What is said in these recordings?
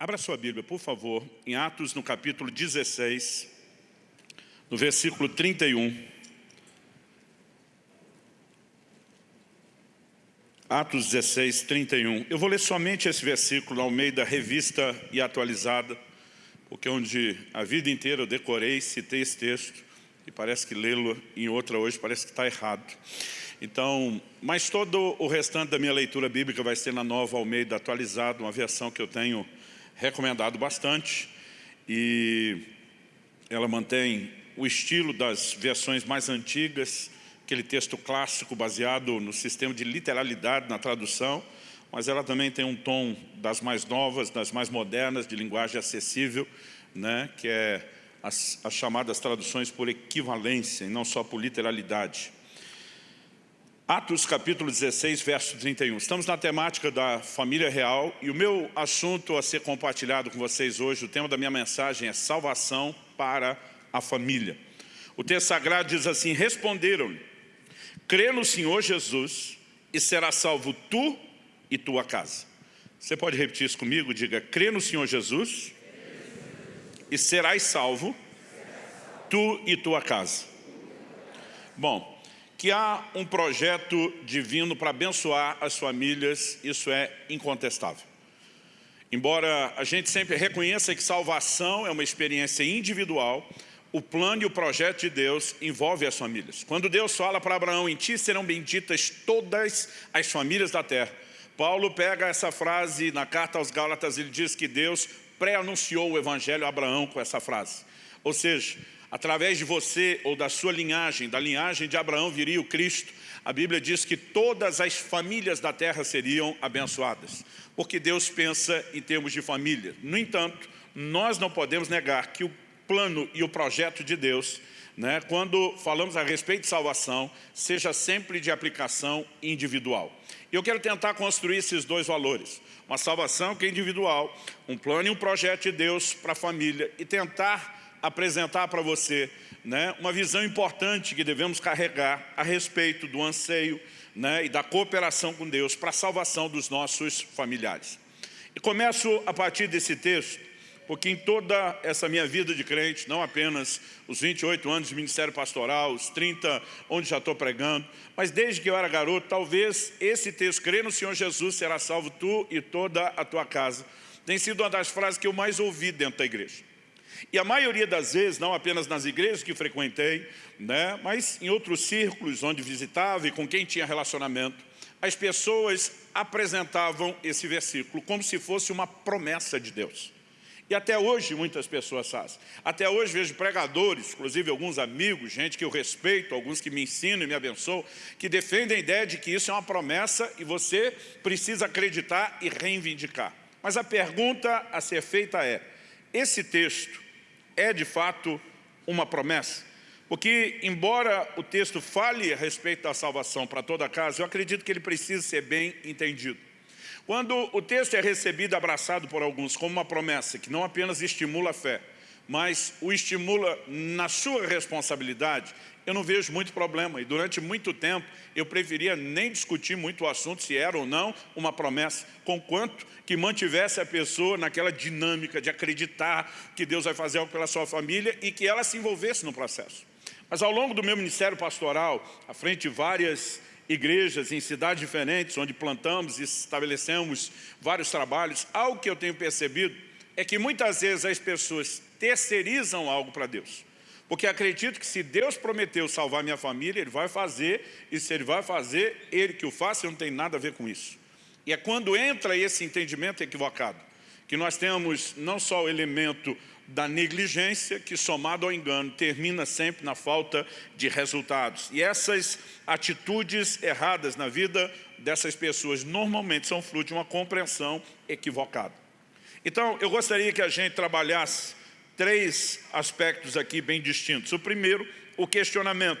Abra sua Bíblia, por favor, em Atos, no capítulo 16, no versículo 31. Atos 16, 31. Eu vou ler somente esse versículo ao meio da revista e atualizada, porque onde a vida inteira eu decorei, citei esse texto, e parece que lê-lo em outra hoje parece que está errado. Então, mas todo o restante da minha leitura bíblica vai ser na nova Almeida atualizada, uma versão que eu tenho recomendado bastante e ela mantém o estilo das versões mais antigas, aquele texto clássico baseado no sistema de literalidade na tradução, mas ela também tem um tom das mais novas, das mais modernas, de linguagem acessível, né, que é as, as chamadas traduções por equivalência e não só por literalidade. Atos capítulo 16, verso 31. Estamos na temática da família real e o meu assunto a ser compartilhado com vocês hoje, o tema da minha mensagem é salvação para a família. O texto sagrado diz assim, responderam-lhe, crê no Senhor Jesus e será salvo tu e tua casa. Você pode repetir isso comigo? Diga, crê no Senhor Jesus e serás salvo tu e tua casa. Bom, que há um projeto divino para abençoar as famílias, isso é incontestável. Embora a gente sempre reconheça que salvação é uma experiência individual, o plano e o projeto de Deus envolve as famílias. Quando Deus fala para Abraão, em ti serão benditas todas as famílias da terra. Paulo pega essa frase na carta aos Gálatas, ele diz que Deus pré-anunciou o evangelho a Abraão com essa frase. Ou seja, através de você ou da sua linhagem, da linhagem de Abraão viria o Cristo, a Bíblia diz que todas as famílias da terra seriam abençoadas, porque Deus pensa em termos de família. No entanto, nós não podemos negar que o plano e o projeto de Deus, né, quando falamos a respeito de salvação, seja sempre de aplicação individual. Eu quero tentar construir esses dois valores. Uma salvação que é individual, um plano e um projeto de Deus para a família e tentar apresentar para você né, uma visão importante que devemos carregar a respeito do anseio né, e da cooperação com Deus para a salvação dos nossos familiares. E começo a partir desse texto, porque em toda essa minha vida de crente, não apenas os 28 anos de ministério pastoral, os 30 onde já estou pregando, mas desde que eu era garoto, talvez esse texto, crê no Senhor Jesus, será salvo tu e toda a tua casa, tem sido uma das frases que eu mais ouvi dentro da igreja. E a maioria das vezes, não apenas nas igrejas que frequentei, né, mas em outros círculos onde visitava e com quem tinha relacionamento, as pessoas apresentavam esse versículo como se fosse uma promessa de Deus. E até hoje muitas pessoas fazem. Até hoje vejo pregadores, inclusive alguns amigos, gente que eu respeito, alguns que me ensinam e me abençoam, que defendem a ideia de que isso é uma promessa e você precisa acreditar e reivindicar. Mas a pergunta a ser feita é, esse texto é de fato uma promessa? Porque, embora o texto fale a respeito da salvação para toda a casa, eu acredito que ele precisa ser bem entendido. Quando o texto é recebido, abraçado por alguns como uma promessa, que não apenas estimula a fé, mas o estimula na sua responsabilidade, eu não vejo muito problema. E durante muito tempo eu preferia nem discutir muito o assunto, se era ou não uma promessa, conquanto que mantivesse a pessoa naquela dinâmica de acreditar que Deus vai fazer algo pela sua família e que ela se envolvesse no processo. Mas ao longo do meu ministério pastoral, à frente de várias igrejas em cidades diferentes, onde plantamos e estabelecemos vários trabalhos, algo que eu tenho percebido é que muitas vezes as pessoas terceirizam algo para Deus. Porque acredito que se Deus prometeu salvar minha família, Ele vai fazer, e se Ele vai fazer, Ele que o faça, eu não tenho nada a ver com isso. E é quando entra esse entendimento equivocado, que nós temos não só o elemento da negligência, que somado ao engano, termina sempre na falta de resultados. E essas atitudes erradas na vida dessas pessoas normalmente são fruto de uma compreensão equivocada. Então, eu gostaria que a gente trabalhasse três aspectos aqui bem distintos. O primeiro, o questionamento.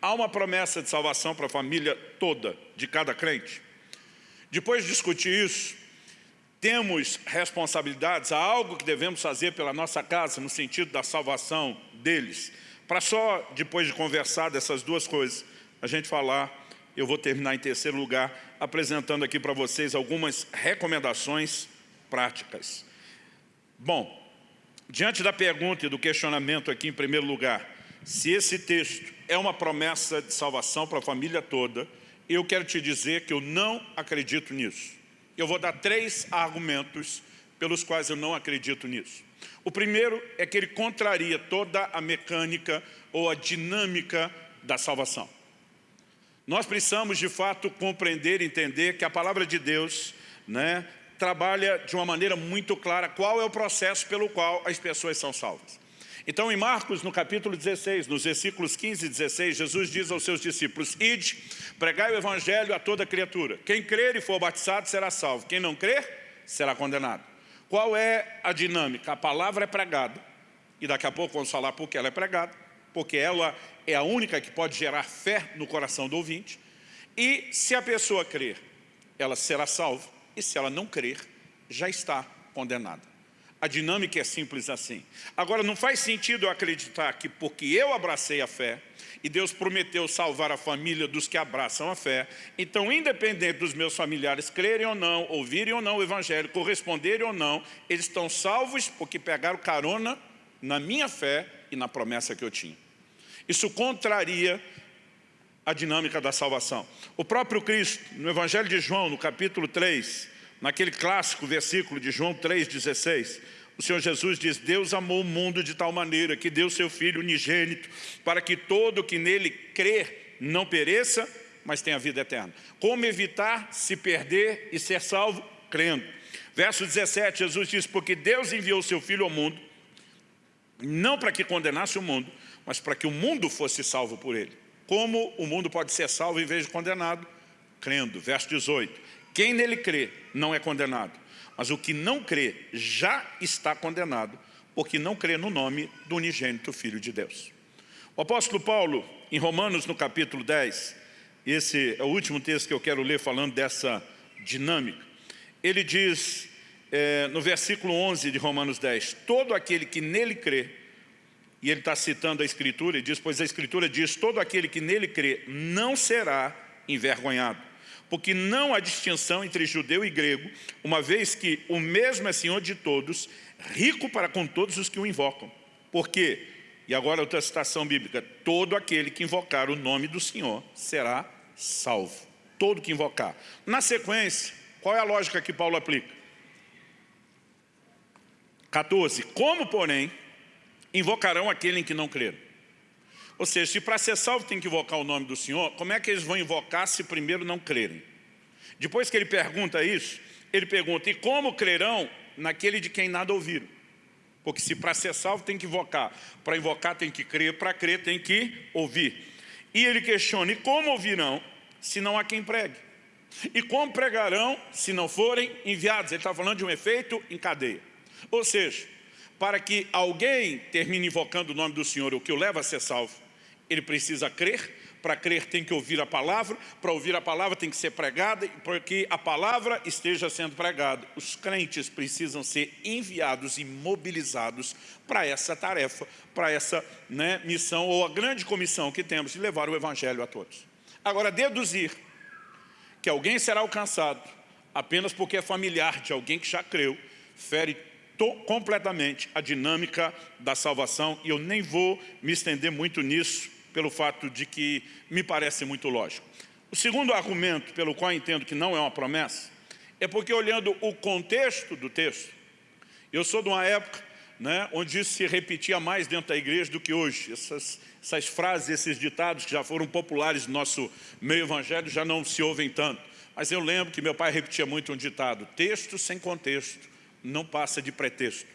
Há uma promessa de salvação para a família toda, de cada crente? Depois de discutir isso, temos responsabilidades, há algo que devemos fazer pela nossa casa, no sentido da salvação deles. Para só, depois de conversar dessas duas coisas, a gente falar, eu vou terminar em terceiro lugar, apresentando aqui para vocês algumas recomendações práticas. Bom, diante da pergunta e do questionamento aqui em primeiro lugar, se esse texto é uma promessa de salvação para a família toda, eu quero te dizer que eu não acredito nisso. Eu vou dar três argumentos pelos quais eu não acredito nisso. O primeiro é que ele contraria toda a mecânica ou a dinâmica da salvação. Nós precisamos, de fato, compreender e entender que a palavra de Deus né, trabalha de uma maneira muito clara qual é o processo pelo qual as pessoas são salvas. Então, em Marcos, no capítulo 16, nos versículos 15 e 16, Jesus diz aos seus discípulos, Ide, pregai o evangelho a toda criatura. Quem crer e for batizado será salvo. Quem não crer, será condenado. Qual é a dinâmica? A palavra é pregada, e daqui a pouco vamos falar por que ela é pregada, porque ela é a única que pode gerar fé no coração do ouvinte, e se a pessoa crer, ela será salva, e se ela não crer, já está condenada. A dinâmica é simples assim. Agora, não faz sentido eu acreditar que porque eu abracei a fé, e Deus prometeu salvar a família dos que abraçam a fé, então, independente dos meus familiares crerem ou não, ouvirem ou não o Evangelho, corresponderem ou não, eles estão salvos porque pegaram carona na minha fé e na promessa que eu tinha. Isso contraria a dinâmica da salvação. O próprio Cristo, no Evangelho de João, no capítulo 3, naquele clássico versículo de João 3,16, o Senhor Jesus diz, Deus amou o mundo de tal maneira que deu seu Filho unigênito para que todo que nele crer não pereça, mas tenha vida eterna. Como evitar se perder e ser salvo? Crendo. Verso 17, Jesus diz, porque Deus enviou seu Filho ao mundo, não para que condenasse o mundo, mas para que o mundo fosse salvo por ele. Como o mundo pode ser salvo em vez de condenado? Crendo. Verso 18, quem nele crê não é condenado mas o que não crê já está condenado, porque não crê no nome do unigênito Filho de Deus. O apóstolo Paulo, em Romanos, no capítulo 10, esse é o último texto que eu quero ler falando dessa dinâmica, ele diz, é, no versículo 11 de Romanos 10, todo aquele que nele crê, e ele está citando a Escritura, e diz, pois a Escritura diz, todo aquele que nele crê não será envergonhado porque não há distinção entre judeu e grego, uma vez que o mesmo é Senhor de todos, rico para com todos os que o invocam. Por quê? E agora outra citação bíblica, todo aquele que invocar o nome do Senhor será salvo. Todo que invocar. Na sequência, qual é a lógica que Paulo aplica? 14. Como, porém, invocarão aquele em que não creram? Ou seja, se para ser salvo tem que invocar o nome do Senhor, como é que eles vão invocar se primeiro não crerem? Depois que ele pergunta isso, ele pergunta, e como crerão naquele de quem nada ouviram? Porque se para ser salvo tem que invocar, para invocar tem que crer, para crer tem que ouvir. E ele questiona, e como ouvirão se não há quem pregue? E como pregarão se não forem enviados? Ele está falando de um efeito em cadeia. Ou seja, para que alguém termine invocando o nome do Senhor, o que o leva a ser salvo, ele precisa crer, para crer tem que ouvir a palavra, para ouvir a palavra tem que ser pregada, para que a palavra esteja sendo pregada. Os crentes precisam ser enviados e mobilizados para essa tarefa, para essa né, missão ou a grande comissão que temos de levar o evangelho a todos. Agora, deduzir que alguém será alcançado apenas porque é familiar de alguém que já creu, fere completamente a dinâmica da salvação e eu nem vou me estender muito nisso, pelo fato de que me parece muito lógico. O segundo argumento pelo qual entendo que não é uma promessa é porque olhando o contexto do texto, eu sou de uma época né, onde isso se repetia mais dentro da igreja do que hoje. Essas, essas frases, esses ditados que já foram populares no nosso meio evangélico já não se ouvem tanto. Mas eu lembro que meu pai repetia muito um ditado, texto sem contexto não passa de pretexto.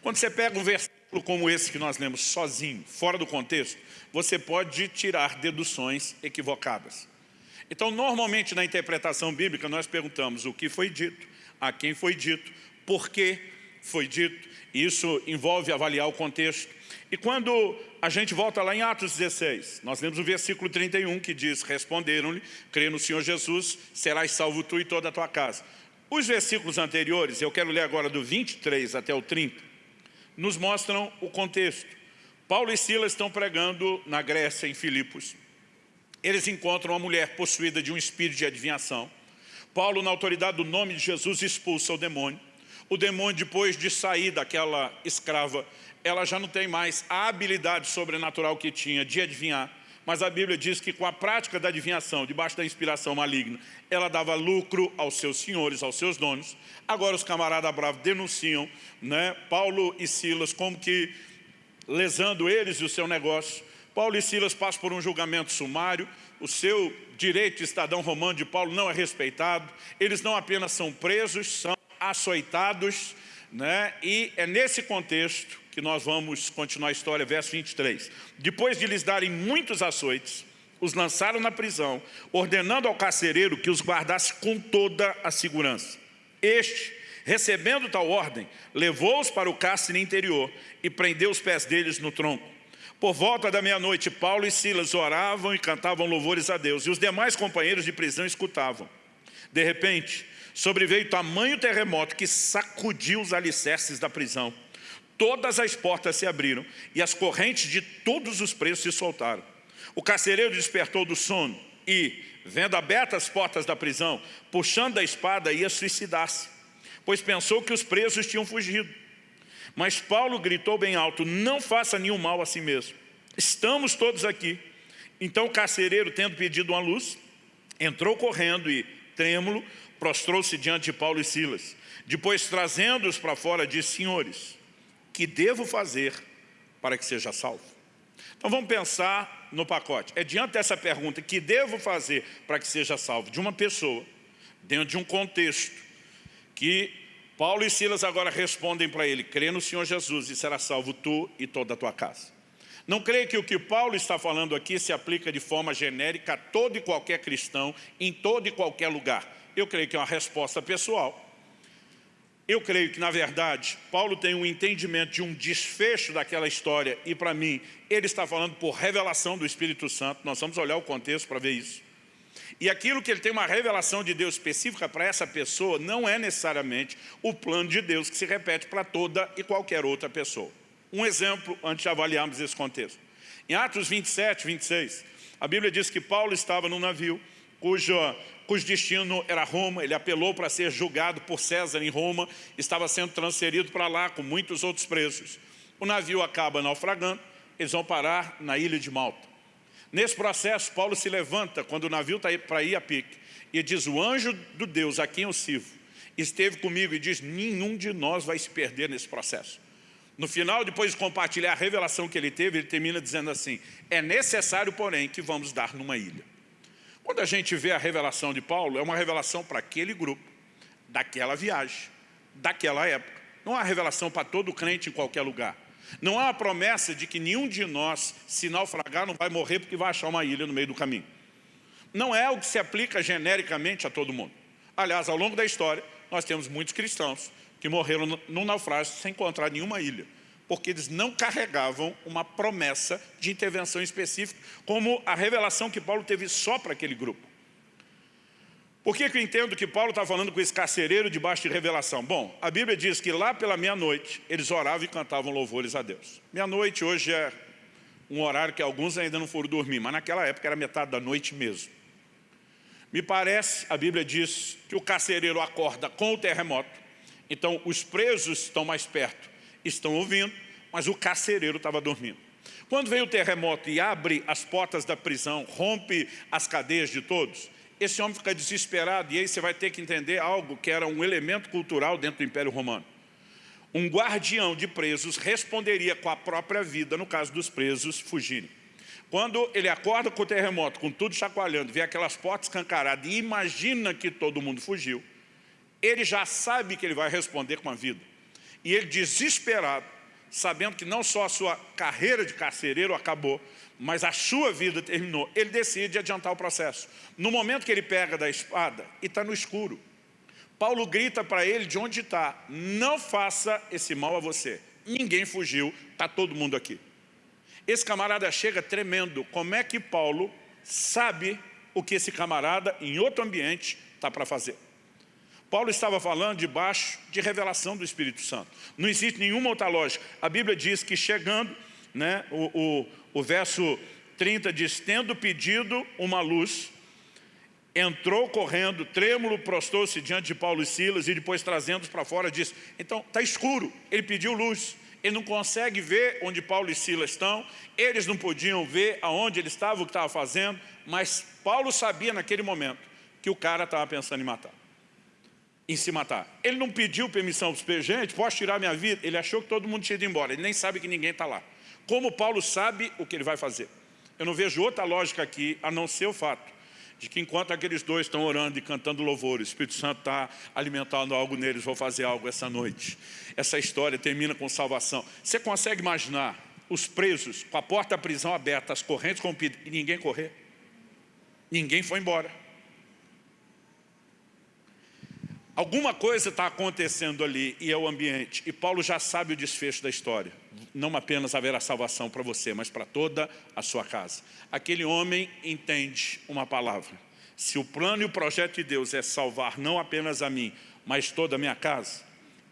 Quando você pega um versículo como esse que nós lemos sozinho, fora do contexto, você pode tirar deduções equivocadas. Então, normalmente na interpretação bíblica, nós perguntamos o que foi dito, a quem foi dito, por que foi dito, isso envolve avaliar o contexto. E quando a gente volta lá em Atos 16, nós lemos o versículo 31 que diz, responderam-lhe, crê no Senhor Jesus, serás salvo tu e toda a tua casa. Os versículos anteriores, eu quero ler agora do 23 até o 30, nos mostram o contexto. Paulo e Silas estão pregando na Grécia, em Filipos. Eles encontram uma mulher possuída de um espírito de adivinhação. Paulo, na autoridade do nome de Jesus, expulsa o demônio. o demônio, depois de sair daquela escrava, ela já não tem mais a habilidade sobrenatural que tinha de adivinhar, mas a Bíblia diz que com a prática da adivinhação, debaixo da inspiração maligna, ela dava lucro aos seus senhores, aos seus donos. Agora os camaradas bravos denunciam né, Paulo e Silas como que lesando eles e o seu negócio. Paulo e Silas passam por um julgamento sumário, o seu direito de cidadão romano de Paulo não é respeitado, eles não apenas são presos, são açoitados, né? e é nesse contexto que nós vamos continuar a história, verso 23. Depois de lhes darem muitos açoites, os lançaram na prisão, ordenando ao carcereiro que os guardasse com toda a segurança. Este, recebendo tal ordem, levou-os para o cárcere interior e prendeu os pés deles no tronco. Por volta da meia-noite, Paulo e Silas oravam e cantavam louvores a Deus, e os demais companheiros de prisão escutavam. De repente, sobreveio tamanho terremoto que sacudiu os alicerces da prisão. Todas as portas se abriram e as correntes de todos os presos se soltaram. O carcereiro despertou do sono e, vendo abertas as portas da prisão, puxando a espada, ia suicidar-se, pois pensou que os presos tinham fugido. Mas Paulo gritou bem alto, não faça nenhum mal a si mesmo. Estamos todos aqui. Então o carcereiro, tendo pedido uma luz, entrou correndo e, trêmulo, prostrou-se diante de Paulo e Silas. Depois, trazendo-os para fora, disse, senhores, que devo fazer para que seja salvo? Então vamos pensar no pacote. É diante dessa pergunta, que devo fazer para que seja salvo? De uma pessoa, dentro de um contexto, que Paulo e Silas agora respondem para ele, crê no Senhor Jesus e será salvo tu e toda a tua casa. Não creio que o que Paulo está falando aqui se aplica de forma genérica a todo e qualquer cristão, em todo e qualquer lugar. Eu creio que é uma resposta pessoal. Eu creio que, na verdade, Paulo tem um entendimento de um desfecho daquela história e, para mim, ele está falando por revelação do Espírito Santo. Nós vamos olhar o contexto para ver isso. E aquilo que ele tem uma revelação de Deus específica para essa pessoa não é necessariamente o plano de Deus que se repete para toda e qualquer outra pessoa. Um exemplo antes de avaliarmos esse contexto. Em Atos 27, 26, a Bíblia diz que Paulo estava num navio cujo, cujo destino era Roma, ele apelou para ser julgado por César em Roma, estava sendo transferido para lá com muitos outros presos. O navio acaba naufragando, eles vão parar na ilha de Malta. Nesse processo, Paulo se levanta quando o navio está para ir a pique e diz, o anjo do Deus a quem eu sirvo esteve comigo e diz, nenhum de nós vai se perder nesse processo. No final, depois de compartilhar a revelação que ele teve, ele termina dizendo assim, é necessário, porém, que vamos dar numa ilha. Quando a gente vê a revelação de Paulo, é uma revelação para aquele grupo, daquela viagem, daquela época. Não há revelação para todo crente em qualquer lugar. Não há a promessa de que nenhum de nós, se naufragar, não vai morrer porque vai achar uma ilha no meio do caminho. Não é o que se aplica genericamente a todo mundo. Aliás, ao longo da história, nós temos muitos cristãos que morreram no naufrágio sem encontrar nenhuma ilha porque eles não carregavam uma promessa de intervenção específica, como a revelação que Paulo teve só para aquele grupo. Por que, que eu entendo que Paulo está falando com esse carcereiro debaixo de revelação? Bom, a Bíblia diz que lá pela meia-noite eles oravam e cantavam louvores a Deus. Meia-noite hoje é um horário que alguns ainda não foram dormir, mas naquela época era metade da noite mesmo. Me parece, a Bíblia diz, que o carcereiro acorda com o terremoto, então os presos estão mais perto estão ouvindo, mas o carcereiro estava dormindo. Quando vem o terremoto e abre as portas da prisão, rompe as cadeias de todos, esse homem fica desesperado e aí você vai ter que entender algo que era um elemento cultural dentro do Império Romano. Um guardião de presos responderia com a própria vida no caso dos presos fugirem. Quando ele acorda com o terremoto, com tudo chacoalhando, vê aquelas portas escancaradas e imagina que todo mundo fugiu, ele já sabe que ele vai responder com a vida. E ele desesperado, sabendo que não só a sua carreira de carcereiro acabou, mas a sua vida terminou, ele decide adiantar o processo. No momento que ele pega da espada e está no escuro, Paulo grita para ele de onde está, não faça esse mal a você. Ninguém fugiu, está todo mundo aqui. Esse camarada chega tremendo, como é que Paulo sabe o que esse camarada, em outro ambiente, está para fazer? Paulo estava falando debaixo de revelação do Espírito Santo. Não existe nenhuma outra lógica. A Bíblia diz que chegando, né, o, o, o verso 30 diz, tendo pedido uma luz, entrou correndo, trêmulo, prostou-se diante de Paulo e Silas e depois trazendo-os para fora disse, então está escuro, ele pediu luz, ele não consegue ver onde Paulo e Silas estão, eles não podiam ver aonde ele estava, o que estava fazendo, mas Paulo sabia naquele momento que o cara estava pensando em matar, em se matar. Ele não pediu permissão para os gente, posso tirar minha vida? Ele achou que todo mundo tinha ido embora, ele nem sabe que ninguém está lá. Como Paulo sabe o que ele vai fazer? Eu não vejo outra lógica aqui, a não ser o fato de que enquanto aqueles dois estão orando e cantando louvor, o Espírito Santo está alimentando algo neles, vou fazer algo essa noite. Essa história termina com salvação. Você consegue imaginar os presos com a porta da prisão aberta, as correntes rompidas e ninguém correr? Ninguém foi embora. Alguma coisa está acontecendo ali e é o ambiente. E Paulo já sabe o desfecho da história. Não apenas haverá salvação para você, mas para toda a sua casa. Aquele homem entende uma palavra. Se o plano e o projeto de Deus é salvar não apenas a mim, mas toda a minha casa,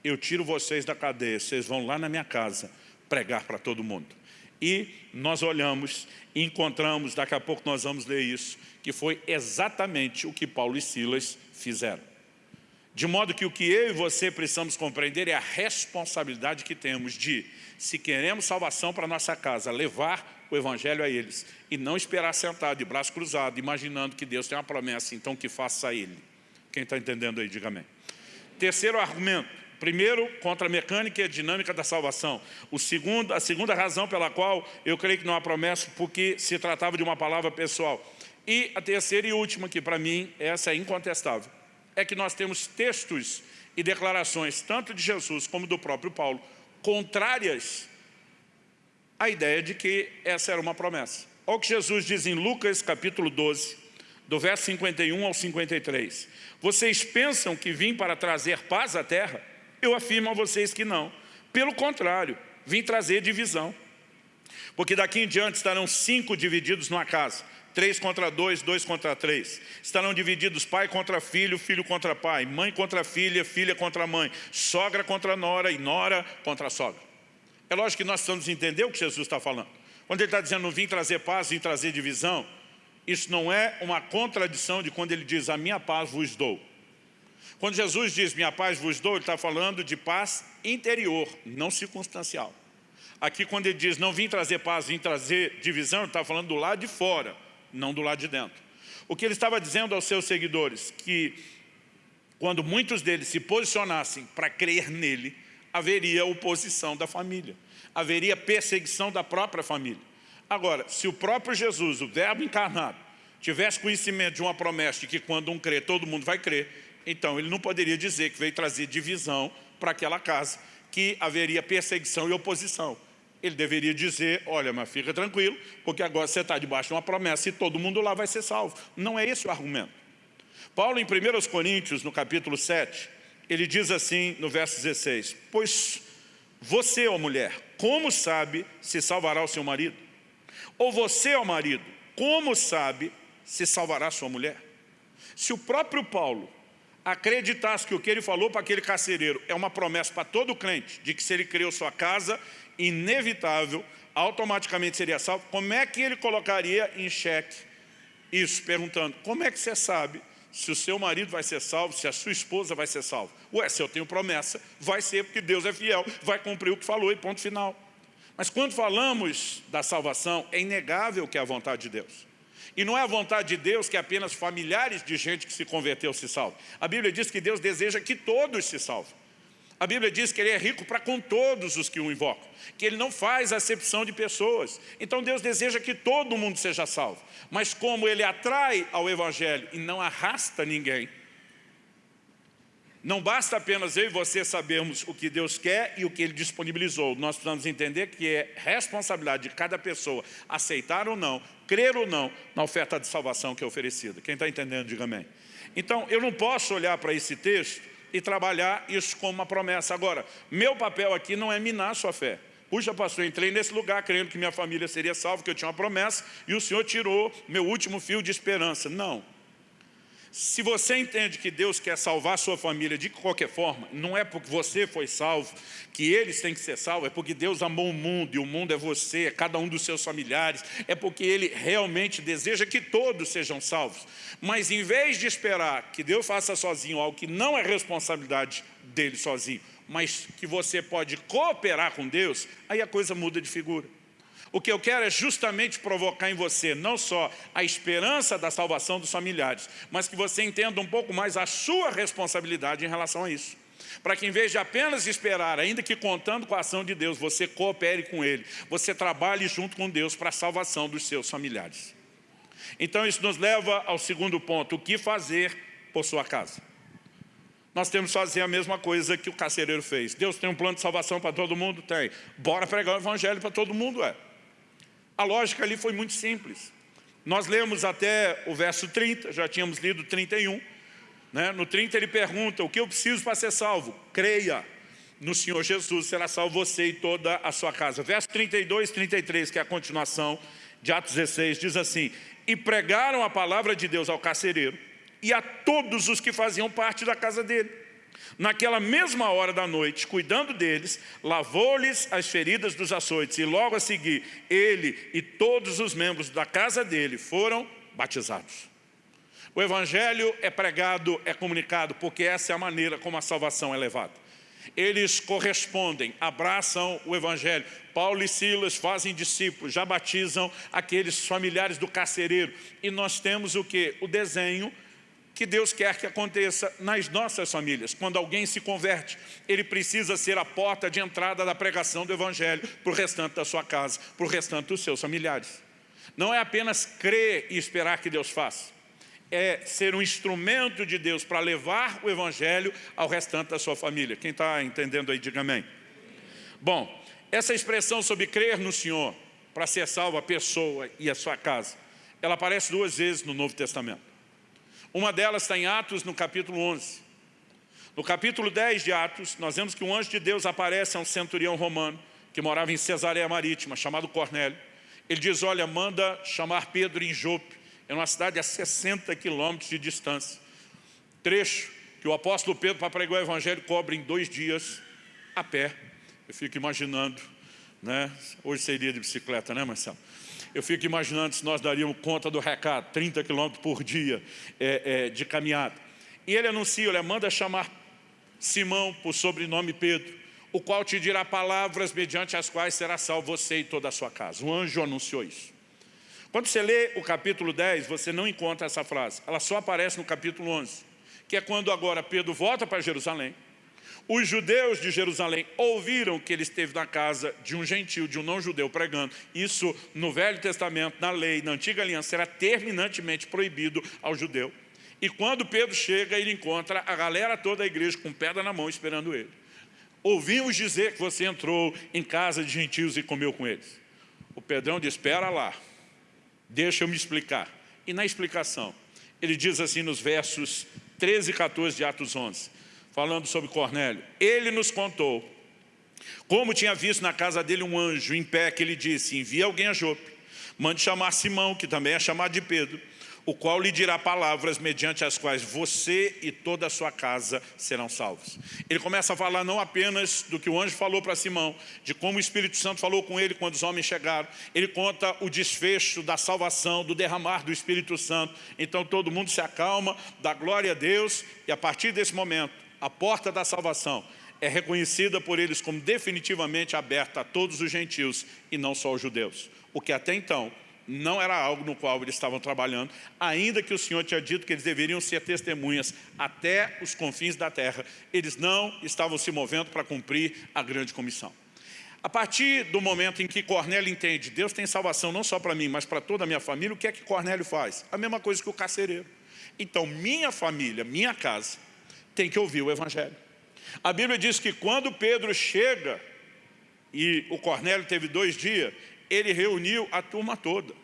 eu tiro vocês da cadeia, vocês vão lá na minha casa pregar para todo mundo. E nós olhamos e encontramos, daqui a pouco nós vamos ler isso, que foi exatamente o que Paulo e Silas fizeram. De modo que o que eu e você precisamos compreender é a responsabilidade que temos de, se queremos salvação para nossa casa, levar o Evangelho a eles e não esperar sentado de braço cruzado, imaginando que Deus tem uma promessa, então que faça a ele. Quem está entendendo aí, diga amém. Terceiro argumento. Primeiro, contra a mecânica e a dinâmica da salvação. O segundo, a segunda razão pela qual eu creio que não há promessa, porque se tratava de uma palavra pessoal. E a terceira e última, que para mim essa é incontestável é que nós temos textos e declarações, tanto de Jesus como do próprio Paulo, contrárias à ideia de que essa era uma promessa. Olha o que Jesus diz em Lucas capítulo 12, do verso 51 ao 53. Vocês pensam que vim para trazer paz à terra? Eu afirmo a vocês que não. Pelo contrário, vim trazer divisão. Porque daqui em diante estarão cinco divididos numa casa três contra dois, dois contra três. Estarão divididos pai contra filho, filho contra pai, mãe contra filha, filha contra mãe, sogra contra nora e nora contra sogra. É lógico que nós precisamos entender o que Jesus está falando. Quando ele está dizendo, não vim trazer paz, vim trazer divisão, isso não é uma contradição de quando ele diz, a minha paz vos dou. Quando Jesus diz, minha paz vos dou, ele está falando de paz interior, não circunstancial. Aqui quando ele diz, não vim trazer paz, vim trazer divisão, ele está falando do lado de fora não do lado de dentro. O que ele estava dizendo aos seus seguidores, que quando muitos deles se posicionassem para crer nele, haveria oposição da família, haveria perseguição da própria família. Agora, se o próprio Jesus, o verbo encarnado, tivesse conhecimento de uma promessa de que quando um crê, todo mundo vai crer, então ele não poderia dizer que veio trazer divisão para aquela casa, que haveria perseguição e oposição ele deveria dizer, olha, mas fica tranquilo, porque agora você está debaixo de uma promessa e todo mundo lá vai ser salvo. Não é esse o argumento. Paulo, em 1 Coríntios, no capítulo 7, ele diz assim, no verso 16, Pois você, ó mulher, como sabe se salvará o seu marido? Ou você, ó marido, como sabe se salvará sua mulher? Se o próprio Paulo acreditasse que o que ele falou para aquele carcereiro é uma promessa para todo crente, de que se ele criou sua casa, inevitável, automaticamente seria salvo, como é que ele colocaria em xeque isso? Perguntando, como é que você sabe se o seu marido vai ser salvo, se a sua esposa vai ser salva? Ué, se eu tenho promessa, vai ser porque Deus é fiel, vai cumprir o que falou e ponto final. Mas quando falamos da salvação, é inegável que é a vontade de Deus. E não é a vontade de Deus que apenas familiares de gente que se converteu se salvem. A Bíblia diz que Deus deseja que todos se salvem. A Bíblia diz que Ele é rico para com todos os que o invocam, que Ele não faz acepção de pessoas. Então Deus deseja que todo mundo seja salvo. Mas como Ele atrai ao Evangelho e não arrasta ninguém, não basta apenas eu e você sabermos o que Deus quer e o que Ele disponibilizou. Nós precisamos entender que é responsabilidade de cada pessoa aceitar ou não, crer ou não na oferta de salvação que é oferecida. Quem está entendendo, diga amém. Então, eu não posso olhar para esse texto e trabalhar isso como uma promessa. Agora, meu papel aqui não é minar a sua fé. Puxa, pastor, entrei nesse lugar crendo que minha família seria salva, que eu tinha uma promessa, e o Senhor tirou meu último fio de esperança. Não. Se você entende que Deus quer salvar sua família de qualquer forma, não é porque você foi salvo, que eles têm que ser salvos, é porque Deus amou o mundo, e o mundo é você, é cada um dos seus familiares, é porque Ele realmente deseja que todos sejam salvos. Mas em vez de esperar que Deus faça sozinho algo que não é responsabilidade dele sozinho, mas que você pode cooperar com Deus, aí a coisa muda de figura. O que eu quero é justamente provocar em você não só a esperança da salvação dos familiares, mas que você entenda um pouco mais a sua responsabilidade em relação a isso. Para que em vez de apenas esperar, ainda que contando com a ação de Deus, você coopere com Ele, você trabalhe junto com Deus para a salvação dos seus familiares. Então isso nos leva ao segundo ponto, o que fazer por sua casa. Nós temos que fazer a mesma coisa que o carcereiro fez. Deus tem um plano de salvação para todo mundo? Tem. Bora pregar o evangelho para todo mundo, é. A lógica ali foi muito simples. Nós lemos até o verso 30, já tínhamos lido 31. Né? No 30 ele pergunta, o que eu preciso para ser salvo? Creia no Senhor Jesus, será salvo você e toda a sua casa. Verso 32 33, que é a continuação de Atos 16, diz assim, E pregaram a palavra de Deus ao carcereiro e a todos os que faziam parte da casa dele. Naquela mesma hora da noite, cuidando deles, lavou-lhes as feridas dos açoites e logo a seguir, ele e todos os membros da casa dele foram batizados. O Evangelho é pregado, é comunicado, porque essa é a maneira como a salvação é levada. Eles correspondem, abraçam o Evangelho. Paulo e Silas fazem discípulos, já batizam aqueles familiares do carcereiro. E nós temos o que? O desenho que Deus quer que aconteça nas nossas famílias. Quando alguém se converte, ele precisa ser a porta de entrada da pregação do Evangelho para o restante da sua casa, para o restante dos seus familiares. Não é apenas crer e esperar que Deus faça. É ser um instrumento de Deus para levar o Evangelho ao restante da sua família. Quem está entendendo aí, diga amém. Bom, essa expressão sobre crer no Senhor para ser salvo a pessoa e a sua casa, ela aparece duas vezes no Novo Testamento. Uma delas está em Atos, no capítulo 11. No capítulo 10 de Atos, nós vemos que um anjo de Deus aparece a um centurião romano, que morava em Cesareia Marítima, chamado Cornélio. Ele diz, olha, manda chamar Pedro em Jope, é uma cidade a 60 quilômetros de distância. Trecho que o apóstolo Pedro, para pregar o evangelho, cobre em dois dias, a pé. Eu fico imaginando, né? hoje seria de bicicleta, né Marcelo? Eu fico imaginando se nós daríamos conta do recado, 30 quilômetros por dia é, é, de caminhada. E ele anuncia, ele manda chamar Simão por sobrenome Pedro, o qual te dirá palavras mediante as quais será salvo você e toda a sua casa. O anjo anunciou isso. Quando você lê o capítulo 10, você não encontra essa frase. Ela só aparece no capítulo 11, que é quando agora Pedro volta para Jerusalém, os judeus de Jerusalém ouviram que ele esteve na casa de um gentil, de um não-judeu pregando. Isso no Velho Testamento, na lei, na Antiga Aliança, era terminantemente proibido ao judeu. E quando Pedro chega, ele encontra a galera toda da igreja com pedra na mão esperando ele. Ouvimos dizer que você entrou em casa de gentios e comeu com eles. O Pedrão diz, espera lá, deixa eu me explicar. E na explicação, ele diz assim nos versos 13 e 14 de Atos 11, falando sobre Cornélio. Ele nos contou como tinha visto na casa dele um anjo em pé que ele disse, envia alguém a Jope, mande chamar Simão, que também é chamado de Pedro, o qual lhe dirá palavras mediante as quais você e toda a sua casa serão salvos. Ele começa a falar não apenas do que o anjo falou para Simão, de como o Espírito Santo falou com ele quando os homens chegaram, ele conta o desfecho da salvação, do derramar do Espírito Santo, então todo mundo se acalma, dá glória a Deus, e a partir desse momento, a porta da salvação é reconhecida por eles como definitivamente aberta a todos os gentios e não só aos judeus. O que até então não era algo no qual eles estavam trabalhando, ainda que o Senhor tinha dito que eles deveriam ser testemunhas até os confins da terra, eles não estavam se movendo para cumprir a grande comissão. A partir do momento em que Cornélio entende, Deus tem salvação não só para mim, mas para toda a minha família, o que é que Cornélio faz? A mesma coisa que o carcereiro. Então, minha família, minha casa, tem que ouvir o Evangelho. A Bíblia diz que quando Pedro chega, e o Cornélio teve dois dias, ele reuniu a turma toda.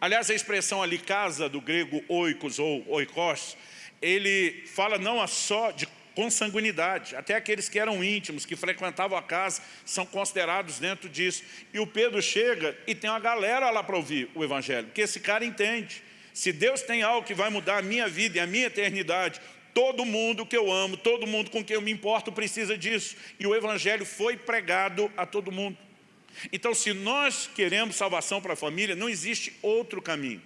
Aliás, a expressão ali, casa, do grego oikos ou oikos, ele fala não só de consanguinidade, até aqueles que eram íntimos, que frequentavam a casa, são considerados dentro disso. E o Pedro chega e tem uma galera lá para ouvir o Evangelho, porque esse cara entende. Se Deus tem algo que vai mudar a minha vida e a minha eternidade, todo mundo que eu amo, todo mundo com quem eu me importo precisa disso. E o Evangelho foi pregado a todo mundo. Então, se nós queremos salvação para a família, não existe outro caminho.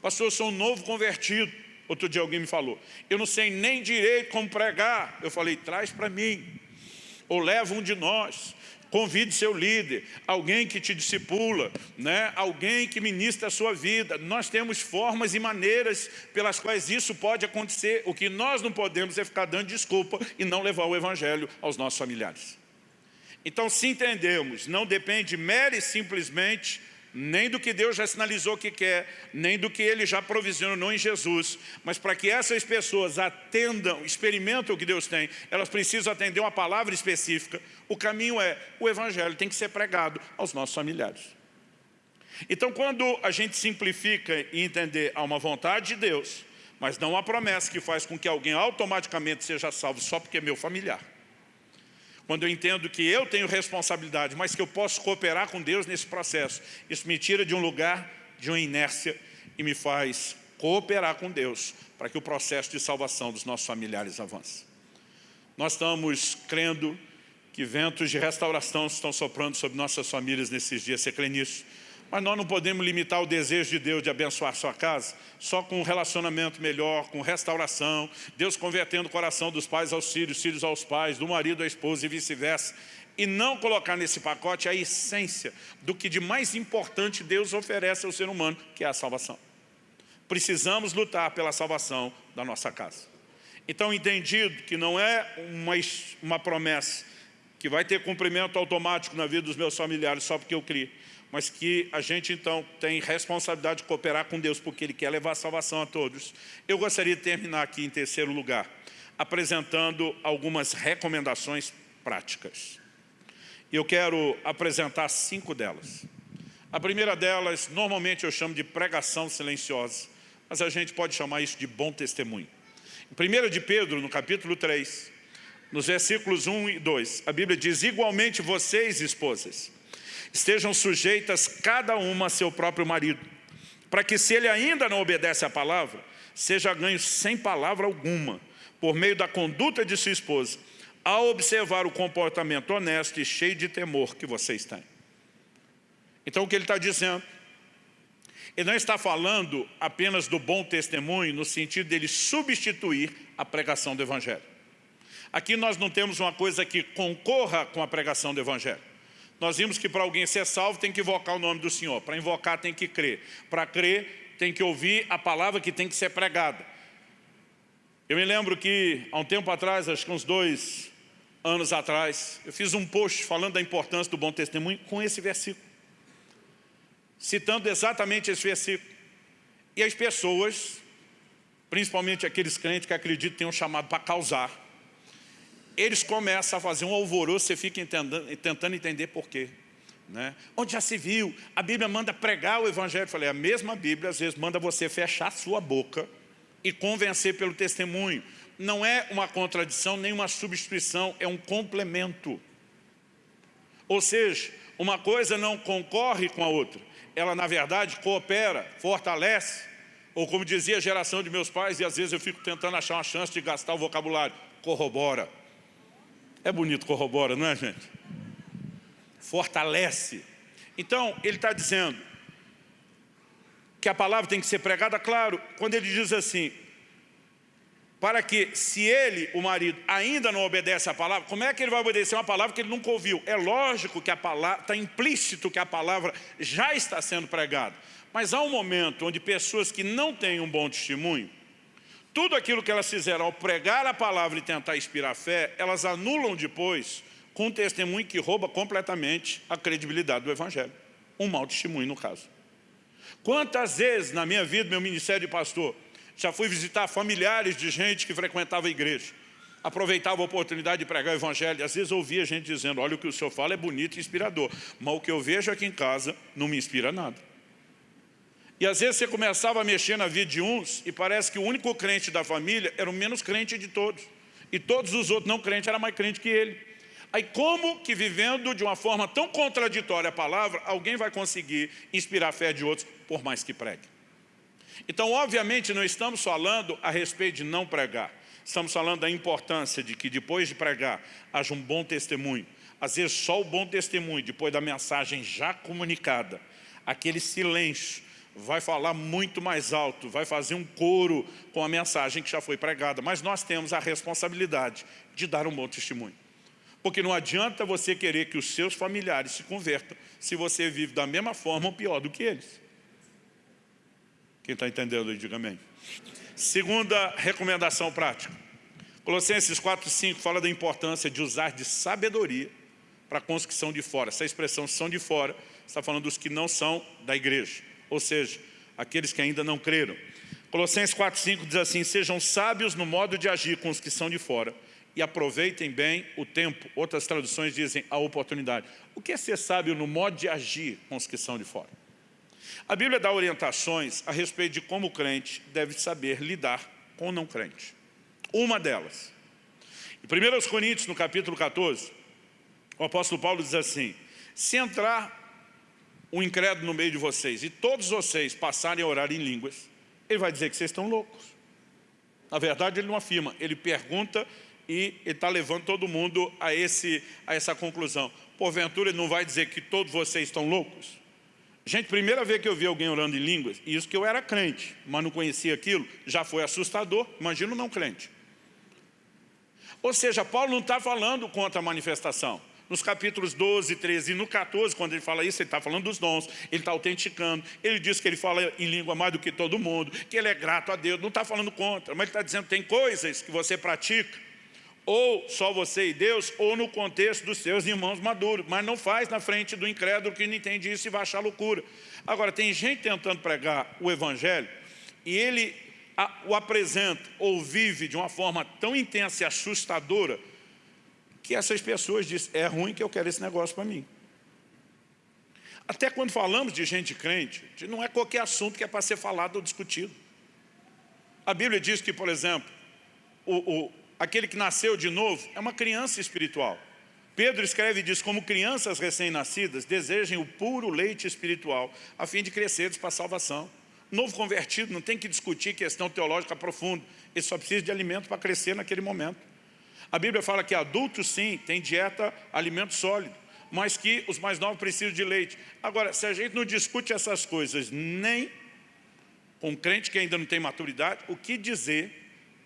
Pastor, eu sou um novo convertido. Outro dia alguém me falou, eu não sei nem direito como pregar. Eu falei, traz para mim. Ou leva um de nós. Convide seu líder, alguém que te discipula, né? alguém que ministra a sua vida. Nós temos formas e maneiras pelas quais isso pode acontecer. O que nós não podemos é ficar dando desculpa e não levar o Evangelho aos nossos familiares. Então, se entendemos, não depende mere e simplesmente nem do que Deus já sinalizou que quer, nem do que Ele já provisionou em Jesus, mas para que essas pessoas atendam, experimentem o que Deus tem, elas precisam atender uma palavra específica. O caminho é, o Evangelho tem que ser pregado aos nossos familiares. Então, quando a gente simplifica e entender a uma vontade de Deus, mas não uma promessa que faz com que alguém automaticamente seja salvo só porque é meu familiar, quando eu entendo que eu tenho responsabilidade, mas que eu posso cooperar com Deus nesse processo, isso me tira de um lugar de uma inércia e me faz cooperar com Deus para que o processo de salvação dos nossos familiares avance. Nós estamos crendo que ventos de restauração estão soprando sobre nossas famílias nesses dias. Você crê nisso? Mas nós não podemos limitar o desejo de Deus de abençoar sua casa só com um relacionamento melhor, com restauração, Deus convertendo o coração dos pais aos filhos, filhos aos pais, do marido à esposa e vice-versa. E não colocar nesse pacote a essência do que de mais importante Deus oferece ao ser humano, que é a salvação. Precisamos lutar pela salvação da nossa casa. Então, entendido que não é uma, uma promessa que vai ter cumprimento automático na vida dos meus familiares só porque eu criei, mas que a gente então tem responsabilidade de cooperar com Deus, porque Ele quer levar a salvação a todos. Eu gostaria de terminar aqui em terceiro lugar, apresentando algumas recomendações práticas. Eu quero apresentar cinco delas. A primeira delas, normalmente eu chamo de pregação silenciosa, mas a gente pode chamar isso de bom testemunho. Em 1 de Pedro, no capítulo 3, nos versículos 1 e 2, a Bíblia diz, igualmente vocês, esposas, estejam sujeitas cada uma a seu próprio marido, para que se ele ainda não obedece à palavra, seja ganho sem palavra alguma, por meio da conduta de sua esposa, ao observar o comportamento honesto e cheio de temor que vocês têm. Então o que ele está dizendo? Ele não está falando apenas do bom testemunho no sentido dele substituir a pregação do Evangelho. Aqui nós não temos uma coisa que concorra com a pregação do Evangelho. Nós vimos que para alguém ser salvo tem que invocar o nome do Senhor. Para invocar tem que crer. Para crer tem que ouvir a palavra que tem que ser pregada. Eu me lembro que há um tempo atrás, acho que uns dois anos atrás, eu fiz um post falando da importância do bom testemunho com esse versículo. Citando exatamente esse versículo. E as pessoas, principalmente aqueles crentes que acreditam que têm um chamado para causar, eles começam a fazer um alvoroço, você fica entendendo, tentando entender por quê. Né? Onde já se viu, a Bíblia manda pregar o Evangelho. Eu falei, a mesma Bíblia às vezes manda você fechar sua boca e convencer pelo testemunho. Não é uma contradição, nem uma substituição, é um complemento. Ou seja, uma coisa não concorre com a outra. Ela, na verdade, coopera, fortalece. Ou como dizia a geração de meus pais, e às vezes eu fico tentando achar uma chance de gastar o vocabulário, corrobora. É bonito, corrobora, não é, gente? Fortalece. Então, ele está dizendo que a palavra tem que ser pregada, claro, quando ele diz assim, para que, se ele, o marido, ainda não obedece à palavra, como é que ele vai obedecer uma palavra que ele nunca ouviu? É lógico que a palavra, está implícito que a palavra já está sendo pregada. Mas há um momento onde pessoas que não têm um bom testemunho, tudo aquilo que elas fizeram ao pregar a palavra e tentar inspirar fé, elas anulam depois com um testemunho que rouba completamente a credibilidade do Evangelho. Um mau testemunho, no caso. Quantas vezes na minha vida, meu ministério de pastor, já fui visitar familiares de gente que frequentava a igreja, aproveitava a oportunidade de pregar o Evangelho, e às vezes ouvia gente dizendo, olha, o que o senhor fala é bonito e inspirador, mas o que eu vejo aqui em casa não me inspira nada. E às vezes você começava a mexer na vida de uns e parece que o único crente da família era o menos crente de todos. E todos os outros não crentes eram mais crentes que ele. Aí como que vivendo de uma forma tão contraditória a palavra, alguém vai conseguir inspirar a fé de outros, por mais que pregue? Então, obviamente, não estamos falando a respeito de não pregar. Estamos falando da importância de que depois de pregar, haja um bom testemunho. Às vezes só o bom testemunho, depois da mensagem já comunicada, aquele silêncio, vai falar muito mais alto, vai fazer um coro com a mensagem que já foi pregada. Mas nós temos a responsabilidade de dar um bom testemunho. Porque não adianta você querer que os seus familiares se convertam se você vive da mesma forma ou pior do que eles. Quem está entendendo, diga amém. Segunda recomendação prática. Colossenses 4, 5 fala da importância de usar de sabedoria para a construção de fora. Essa expressão são de fora está falando dos que não são da igreja, ou seja, aqueles que ainda não creram. Colossenses 4, 5 diz assim, sejam sábios no modo de agir com os que são de fora e aproveitem bem o tempo. Outras traduções dizem a oportunidade. O que é ser sábio no modo de agir com os que são de fora? A Bíblia dá orientações a respeito de como o crente deve saber lidar com o não crente. Uma delas. Em 1 Coríntios, no capítulo 14, o apóstolo Paulo diz assim, se entrar um incrédulo no meio de vocês e todos vocês passarem a orar em línguas, ele vai dizer que vocês estão loucos. Na verdade, ele não afirma, ele pergunta e está levando todo mundo a, esse, a essa conclusão. Porventura, ele não vai dizer que todos vocês estão loucos? Gente, primeira vez que eu vi alguém orando em línguas, e isso que eu era crente, mas não conhecia aquilo, já foi assustador, imagina não crente. Ou seja, Paulo não está falando contra a manifestação nos capítulos 12, 13 e no 14, quando ele fala isso, ele está falando dos dons, ele está autenticando, ele diz que ele fala em língua mais do que todo mundo, que ele é grato a Deus, não está falando contra, mas ele está dizendo que tem coisas que você pratica, ou só você e Deus, ou no contexto dos seus irmãos maduros, mas não faz na frente do incrédulo que não entende isso e vai achar loucura. Agora, tem gente tentando pregar o Evangelho, e ele o apresenta ou vive de uma forma tão intensa e assustadora, que essas pessoas dizem, é ruim que eu quero esse negócio para mim. Até quando falamos de gente crente, não é qualquer assunto que é para ser falado ou discutido. A Bíblia diz que, por exemplo, o, o, aquele que nasceu de novo é uma criança espiritual. Pedro escreve e diz, como crianças recém-nascidas, desejem o puro leite espiritual, a fim de cresceres para a salvação. Novo convertido não tem que discutir questão teológica profunda, ele só precisa de alimento para crescer naquele momento. A Bíblia fala que adultos sim, tem dieta, alimento sólido, mas que os mais novos precisam de leite. Agora, se a gente não discute essas coisas nem com um crente que ainda não tem maturidade, o que dizer,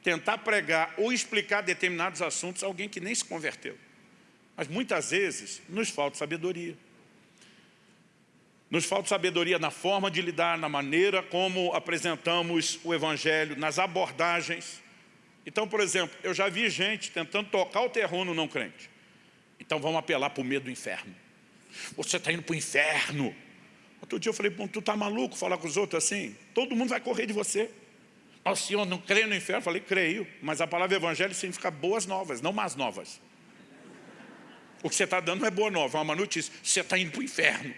tentar pregar ou explicar determinados assuntos a alguém que nem se converteu? Mas muitas vezes nos falta sabedoria. Nos falta sabedoria na forma de lidar, na maneira como apresentamos o Evangelho, nas abordagens. Então, por exemplo, eu já vi gente tentando tocar o terror no não crente. Então vamos apelar para o medo do inferno. Você está indo para o inferno. Outro dia eu falei, tu está maluco falar com os outros assim? Todo mundo vai correr de você. O senhor não crê no inferno? Eu falei, creio. Mas a palavra evangelho significa boas novas, não más novas. O que você está dando não é boa nova, é uma notícia. Você está indo para o inferno.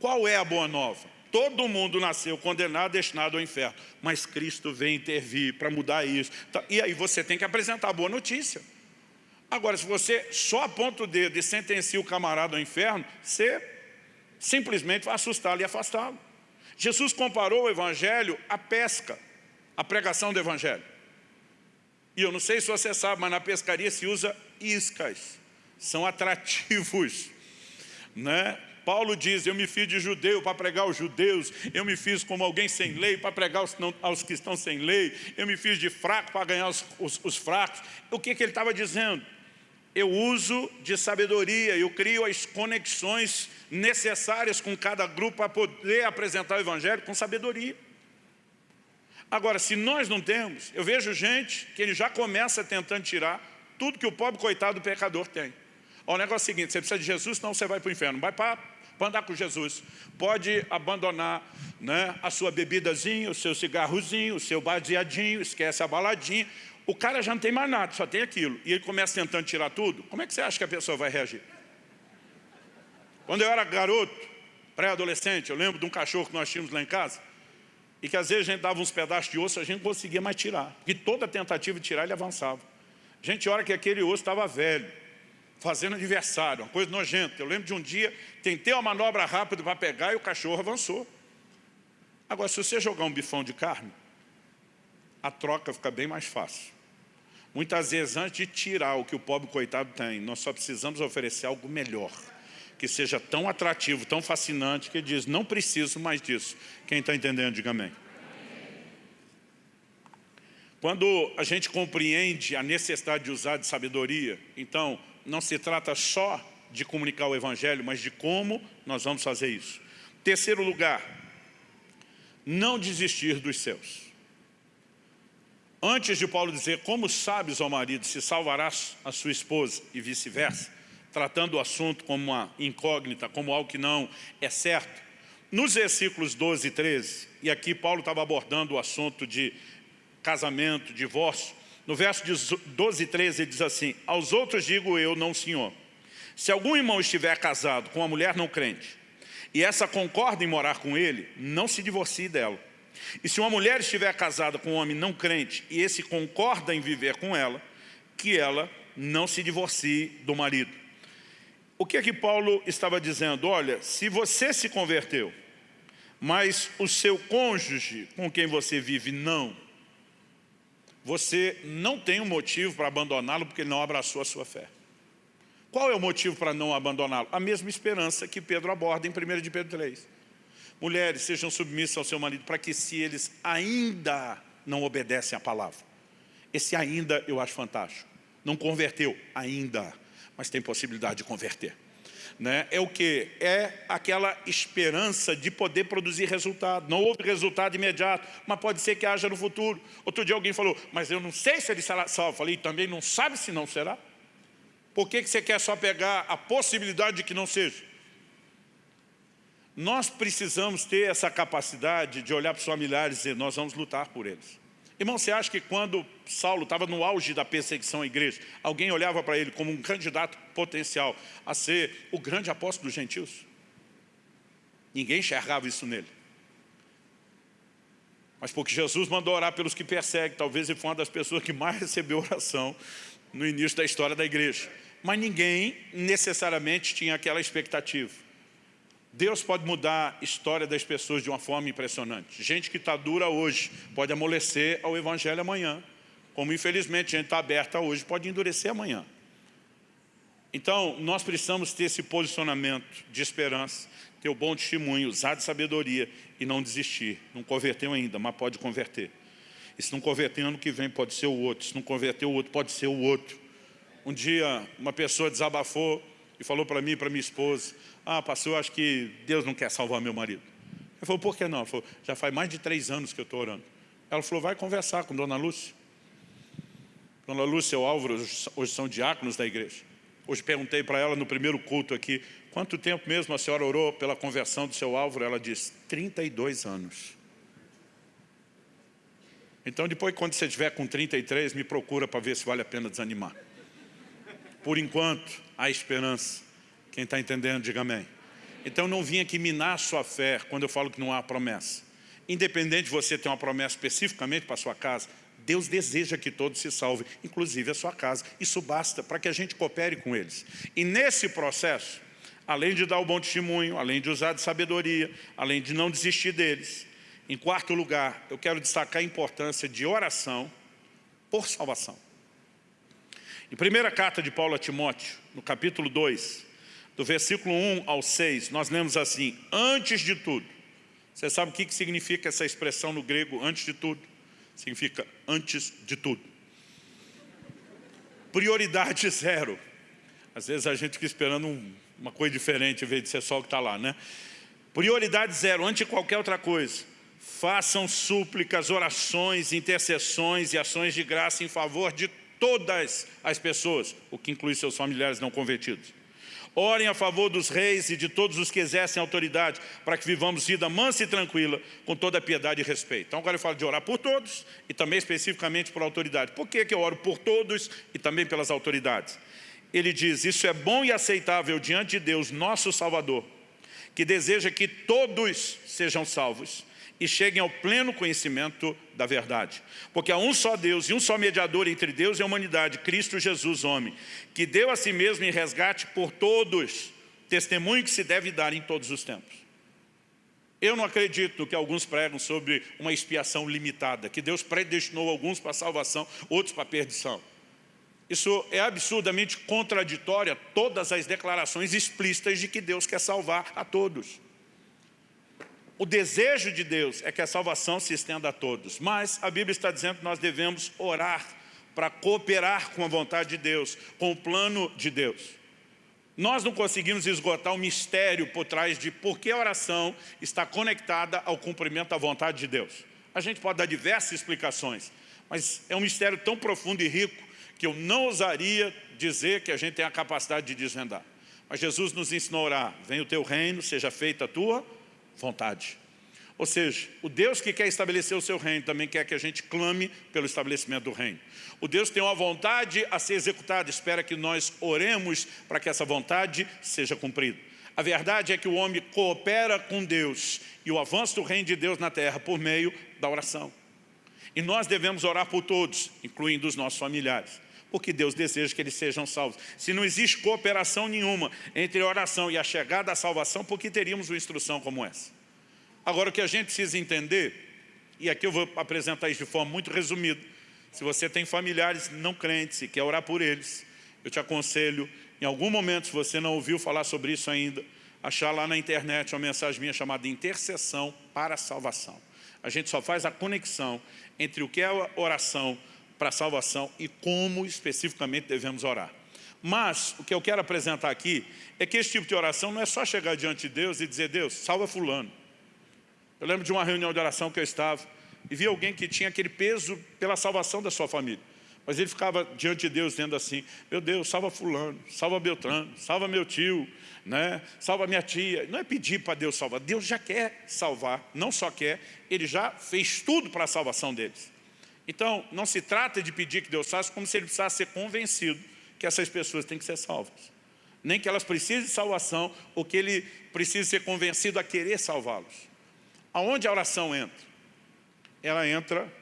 Qual é a boa nova? Todo mundo nasceu condenado, destinado ao inferno. Mas Cristo vem intervir para mudar isso. Tá, e aí você tem que apresentar a boa notícia. Agora, se você só aponta o dedo e sentencia o camarada ao inferno, você simplesmente vai assustá-lo e afastá-lo. Jesus comparou o evangelho à pesca, à pregação do evangelho. E eu não sei se você sabe, mas na pescaria se usa iscas. São atrativos. Né? Paulo diz, eu me fiz de judeu para pregar aos judeus, eu me fiz como alguém sem lei para pregar aos, não, aos que estão sem lei, eu me fiz de fraco para ganhar os, os, os fracos. O que, que ele estava dizendo? Eu uso de sabedoria, eu crio as conexões necessárias com cada grupo para poder apresentar o Evangelho com sabedoria. Agora, se nós não temos, eu vejo gente que ele já começa tentando tirar tudo que o pobre coitado do pecador tem. o negócio é o seguinte, você precisa de Jesus, senão você vai para o inferno. Vai para para andar com Jesus. Pode abandonar né, a sua bebidazinha, o seu cigarrozinho, o seu baseadinho, esquece a baladinha. O cara já não tem mais nada, só tem aquilo. E ele começa tentando tirar tudo. Como é que você acha que a pessoa vai reagir? Quando eu era garoto, pré-adolescente, eu lembro de um cachorro que nós tínhamos lá em casa, e que às vezes a gente dava uns pedaços de osso, a gente não conseguia mais tirar. E toda tentativa de tirar, ele avançava. A gente, que aquele osso estava velho, fazendo aniversário, uma coisa nojenta. Eu lembro de um dia, tentei uma manobra rápida para pegar e o cachorro avançou. Agora, se você jogar um bifão de carne, a troca fica bem mais fácil. Muitas vezes, antes de tirar o que o pobre coitado tem, nós só precisamos oferecer algo melhor, que seja tão atrativo, tão fascinante, que diz, não preciso mais disso. Quem está entendendo, diga amém. Quando a gente compreende a necessidade de usar de sabedoria, então não se trata só de comunicar o Evangelho, mas de como nós vamos fazer isso. Terceiro lugar, não desistir dos seus. Antes de Paulo dizer, como sabes, ó marido, se salvarás a sua esposa e vice-versa, tratando o assunto como uma incógnita, como algo que não é certo, nos versículos 12 e 13, e aqui Paulo estava abordando o assunto de casamento, divórcio. No verso 12 e 13 ele diz assim, aos outros digo eu, não senhor. Se algum irmão estiver casado com uma mulher não crente, e essa concorda em morar com ele, não se divorcie dela. E se uma mulher estiver casada com um homem não crente, e esse concorda em viver com ela, que ela não se divorcie do marido. O que é que Paulo estava dizendo? Olha, se você se converteu, mas o seu cônjuge com quem você vive não, você não tem um motivo para abandoná-lo porque ele não abraçou a sua fé. Qual é o motivo para não abandoná-lo? A mesma esperança que Pedro aborda em 1 de Pedro 3. Mulheres, sejam submissas ao seu marido para que se eles ainda não obedecem à palavra. Esse ainda eu acho fantástico. Não converteu ainda, mas tem possibilidade de converter né, é o que? É aquela esperança de poder produzir resultado. Não houve resultado imediato, mas pode ser que haja no futuro. Outro dia alguém falou, mas eu não sei se ele será salvo. Eu falei, também não sabe se não será? Por que, que você quer só pegar a possibilidade de que não seja? Nós precisamos ter essa capacidade de olhar para os familiares e dizer, nós vamos lutar por eles. Irmão, você acha que quando Saulo estava no auge da perseguição à igreja, alguém olhava para ele como um candidato potencial a ser o grande apóstolo dos gentios? Ninguém enxergava isso nele. Mas porque Jesus mandou orar pelos que perseguem, talvez ele foi uma das pessoas que mais recebeu oração no início da história da igreja. Mas ninguém necessariamente tinha aquela expectativa. Deus pode mudar a história das pessoas de uma forma impressionante. Gente que está dura hoje pode amolecer ao Evangelho amanhã. Como infelizmente gente está aberta hoje, pode endurecer amanhã. Então, nós precisamos ter esse posicionamento de esperança, ter o bom testemunho, usar de sabedoria e não desistir. Não converteu ainda, mas pode converter. E se não converter ano que vem, pode ser o outro. Se não converter o outro, pode ser o outro. Um dia, uma pessoa desabafou e falou para mim e para minha esposa, ah, pastor, acho que Deus não quer salvar meu marido. Ele falou, por que não? Ele falou, já faz mais de três anos que eu estou orando. Ela falou, vai conversar com Dona Lúcia. Dona Lúcia e o Álvaro hoje são diáconos da igreja. Hoje perguntei para ela no primeiro culto aqui, quanto tempo mesmo a senhora orou pela conversão do seu Álvaro? Ela disse, 32 anos. Então depois quando você estiver com 33, me procura para ver se vale a pena desanimar. Por enquanto, há esperança. Quem está entendendo, diga amém. Então não vim aqui minar a sua fé quando eu falo que não há promessa. Independente de você ter uma promessa especificamente para a sua casa, Deus deseja que todos se salvem, inclusive a sua casa. Isso basta para que a gente coopere com eles. E nesse processo, além de dar o bom testemunho, além de usar de sabedoria, além de não desistir deles, em quarto lugar, eu quero destacar a importância de oração por salvação. Em primeira carta de Paulo a Timóteo, no capítulo 2, do versículo 1 ao 6, nós lemos assim, antes de tudo. Você sabe o que significa essa expressão no grego, antes de tudo? Significa antes de tudo. Prioridade zero. Às vezes a gente fica esperando um, uma coisa diferente, em vez de ser só o que está lá, né? Prioridade zero, antes de qualquer outra coisa. Façam súplicas, orações, intercessões e ações de graça em favor de todas as pessoas, o que inclui seus familiares não convertidos. Orem a favor dos reis e de todos os que exercem autoridade, para que vivamos vida mansa e tranquila, com toda piedade e respeito. Então agora eu falo de orar por todos e também especificamente por autoridade. Por que, que eu oro por todos e também pelas autoridades? Ele diz, isso é bom e aceitável diante de Deus, nosso Salvador, que deseja que todos sejam salvos e cheguem ao pleno conhecimento da verdade. Porque há um só Deus e um só mediador entre Deus e a humanidade, Cristo Jesus, homem, que deu a si mesmo em resgate por todos, testemunho que se deve dar em todos os tempos. Eu não acredito que alguns pregam sobre uma expiação limitada, que Deus predestinou alguns para salvação, outros para perdição. Isso é absurdamente contraditório a todas as declarações explícitas de que Deus quer salvar a todos. O desejo de Deus é que a salvação se estenda a todos, mas a Bíblia está dizendo que nós devemos orar para cooperar com a vontade de Deus, com o plano de Deus. Nós não conseguimos esgotar o mistério por trás de por que a oração está conectada ao cumprimento da vontade de Deus. A gente pode dar diversas explicações, mas é um mistério tão profundo e rico que eu não ousaria dizer que a gente tem a capacidade de desvendar. Mas Jesus nos ensinou a orar, venha o teu reino, seja feita a tua vontade. Ou seja, o Deus que quer estabelecer o seu reino também quer que a gente clame pelo estabelecimento do reino. O Deus tem uma vontade a ser executada, espera que nós oremos para que essa vontade seja cumprida. A verdade é que o homem coopera com Deus e o avanço do reino de Deus na terra por meio da oração. E nós devemos orar por todos, incluindo os nossos familiares, porque Deus deseja que eles sejam salvos. Se não existe cooperação nenhuma entre a oração e a chegada à salvação, por que teríamos uma instrução como essa? Agora, o que a gente precisa entender, e aqui eu vou apresentar isso de forma muito resumida, se você tem familiares não crentes e quer orar por eles, eu te aconselho, em algum momento, se você não ouviu falar sobre isso ainda, achar lá na internet uma mensagem minha chamada Intercessão para a Salvação. A gente só faz a conexão entre o que é a oração para a salvação e como especificamente devemos orar. Mas, o que eu quero apresentar aqui é que esse tipo de oração não é só chegar diante de Deus e dizer, Deus, salva fulano. Eu lembro de uma reunião de oração que eu estava e vi alguém que tinha aquele peso pela salvação da sua família. Mas ele ficava diante de Deus dizendo assim, meu Deus, salva fulano, salva Beltrano, salva meu tio, né? salva minha tia. Não é pedir para Deus salvar, Deus já quer salvar, não só quer, Ele já fez tudo para a salvação deles. Então, não se trata de pedir que Deus faça como se Ele precisasse ser convencido que essas pessoas têm que ser salvas. Nem que elas precisem de salvação, ou que Ele precise ser convencido a querer salvá-los. Aonde a oração entra? Ela entra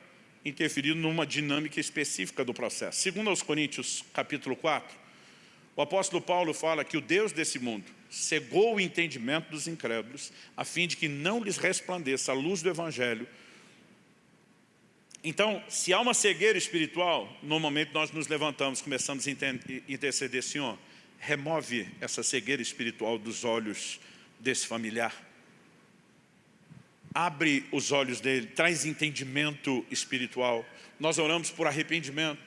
interferindo numa dinâmica específica do processo. Segundo aos Coríntios, capítulo 4, o apóstolo Paulo fala que o Deus desse mundo cegou o entendimento dos incrédulos, a fim de que não lhes resplandeça a luz do Evangelho. Então, se há uma cegueira espiritual, normalmente nós nos levantamos, começamos a interceder, Senhor, remove essa cegueira espiritual dos olhos desse familiar abre os olhos dele, traz entendimento espiritual. Nós oramos por arrependimento,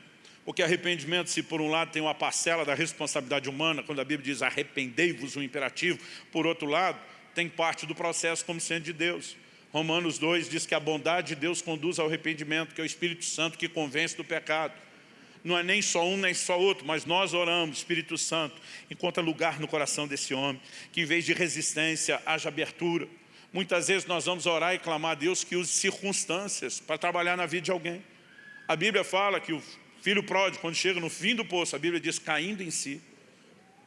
porque arrependimento, se por um lado tem uma parcela da responsabilidade humana, quando a Bíblia diz arrependei-vos, o imperativo, por outro lado, tem parte do processo como sendo de Deus. Romanos 2 diz que a bondade de Deus conduz ao arrependimento, que é o Espírito Santo que convence do pecado. Não é nem só um, nem só outro, mas nós oramos, Espírito Santo, encontra lugar no coração desse homem, que em vez de resistência, haja abertura. Muitas vezes nós vamos orar e clamar a Deus que use circunstâncias para trabalhar na vida de alguém. A Bíblia fala que o filho pródigo, quando chega no fim do poço, a Bíblia diz caindo em si.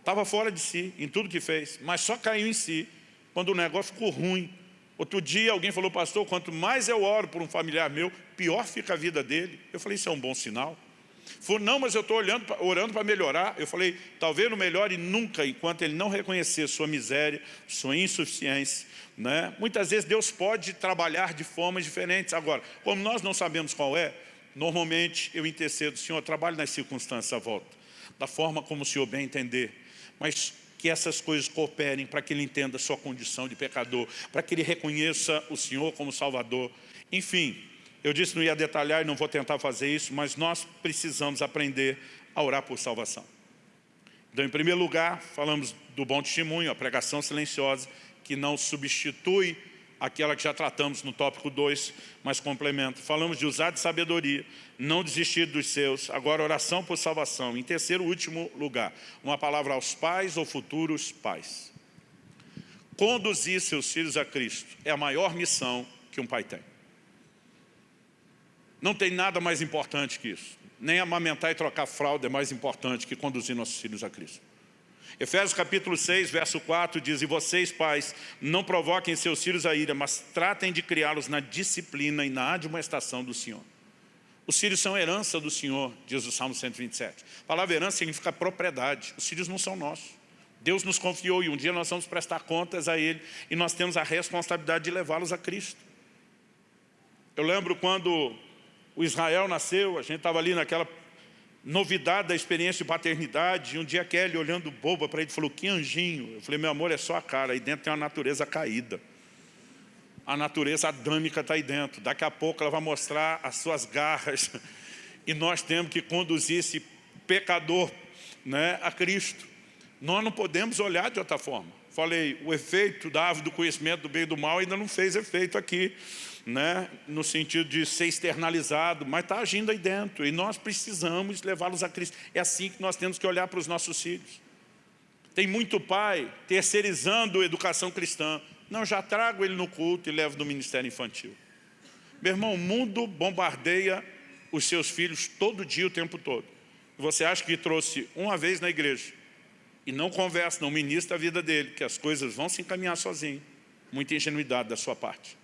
Estava fora de si, em tudo que fez, mas só caiu em si, quando o negócio ficou ruim. Outro dia alguém falou, pastor, quanto mais eu oro por um familiar meu, pior fica a vida dele. Eu falei, isso é um bom sinal. Falou, não, mas eu estou orando para melhorar. Eu falei, talvez não melhore nunca, enquanto ele não reconhecer sua miséria, sua insuficiência, né? Muitas vezes Deus pode trabalhar de formas diferentes. Agora, como nós não sabemos qual é, normalmente eu intercedo, Senhor, trabalhe nas circunstâncias à volta, da forma como o Senhor bem entender. Mas que essas coisas cooperem para que ele entenda a sua condição de pecador, para que ele reconheça o Senhor como Salvador. Enfim, eu disse não ia detalhar e não vou tentar fazer isso, mas nós precisamos aprender a orar por salvação. Então, em primeiro lugar, falamos do bom testemunho, a pregação silenciosa, que não substitui aquela que já tratamos no tópico 2, mas complementa. Falamos de usar de sabedoria, não desistir dos seus. Agora, oração por salvação. Em terceiro último lugar, uma palavra aos pais ou futuros pais. Conduzir seus filhos a Cristo é a maior missão que um pai tem. Não tem nada mais importante que isso. Nem amamentar e trocar fralda é mais importante que conduzir nossos filhos a Cristo. Efésios capítulo 6, verso 4 diz, E vocês, pais, não provoquem seus filhos a ira, mas tratem de criá-los na disciplina e na admoestação do Senhor. Os filhos são herança do Senhor, diz o Salmo 127. A palavra herança significa propriedade. Os filhos não são nossos. Deus nos confiou e um dia nós vamos prestar contas a Ele e nós temos a responsabilidade de levá-los a Cristo. Eu lembro quando o Israel nasceu, a gente estava ali naquela novidade da experiência de paternidade, e um dia Kelly olhando boba para ele falou, que anjinho. Eu falei, meu amor, é só a cara, aí dentro tem uma natureza caída. A natureza adâmica está aí dentro. Daqui a pouco ela vai mostrar as suas garras. E nós temos que conduzir esse pecador né, a Cristo. Nós não podemos olhar de outra forma. Falei, o efeito da árvore do conhecimento do bem e do mal ainda não fez efeito aqui, né, no sentido de ser externalizado, mas está agindo aí dentro. E nós precisamos levá-los a Cristo. É assim que nós temos que olhar para os nossos filhos. Tem muito pai terceirizando a educação cristã. Não, já trago ele no culto e levo no ministério infantil. Meu irmão, o mundo bombardeia os seus filhos todo dia, o tempo todo. Você acha que trouxe uma vez na igreja e não conversa, não ministra a vida dele, que as coisas vão se encaminhar sozinho. Muita ingenuidade da sua parte.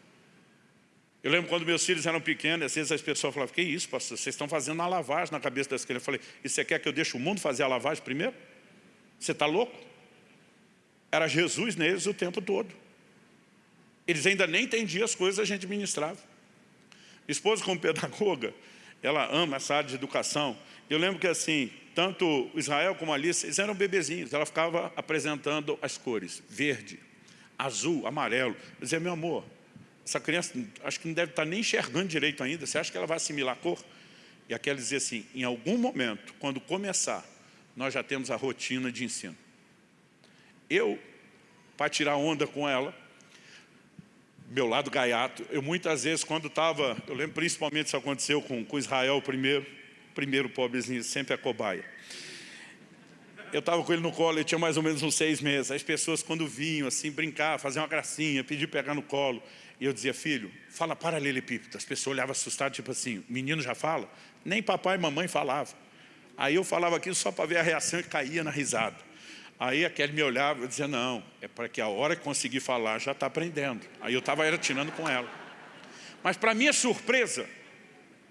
Eu lembro quando meus filhos eram pequenos, às vezes as pessoas falavam, que isso, pastor, vocês estão fazendo uma lavagem na cabeça das crianças. Eu falei, e você quer que eu deixe o mundo fazer a lavagem primeiro? Você está louco? Era Jesus neles o tempo todo. Eles ainda nem entendiam as coisas que a gente ministrava. Esposa, como pedagoga, ela ama essa área de educação. Eu lembro que assim, tanto Israel como a Alice, eles eram bebezinhos, ela ficava apresentando as cores, verde, azul, amarelo. Eu dizia, meu amor, essa criança acho que não deve estar nem enxergando direito ainda, você acha que ela vai assimilar a cor? E aquela dizia assim, em algum momento, quando começar, nós já temos a rotina de ensino. Eu, para tirar onda com ela, meu lado gaiato. Eu muitas vezes, quando estava, eu lembro principalmente isso aconteceu com, com Israel primeiro, primeiro pobrezinho, sempre a cobaia. Eu estava com ele no colo, ele tinha mais ou menos uns seis meses. As pessoas quando vinham assim, brincar, fazer uma gracinha, pedir pegar no colo. E eu dizia, filho, fala paralelepípedo. As pessoas olhavam assustadas, tipo assim, menino já fala? Nem papai e mamãe falavam. Aí eu falava aquilo só para ver a reação e caía na risada. Aí aquele me olhava e dizia, não, é para que a hora que conseguir falar já está aprendendo. Aí eu estava tirando com ela. Mas para minha surpresa,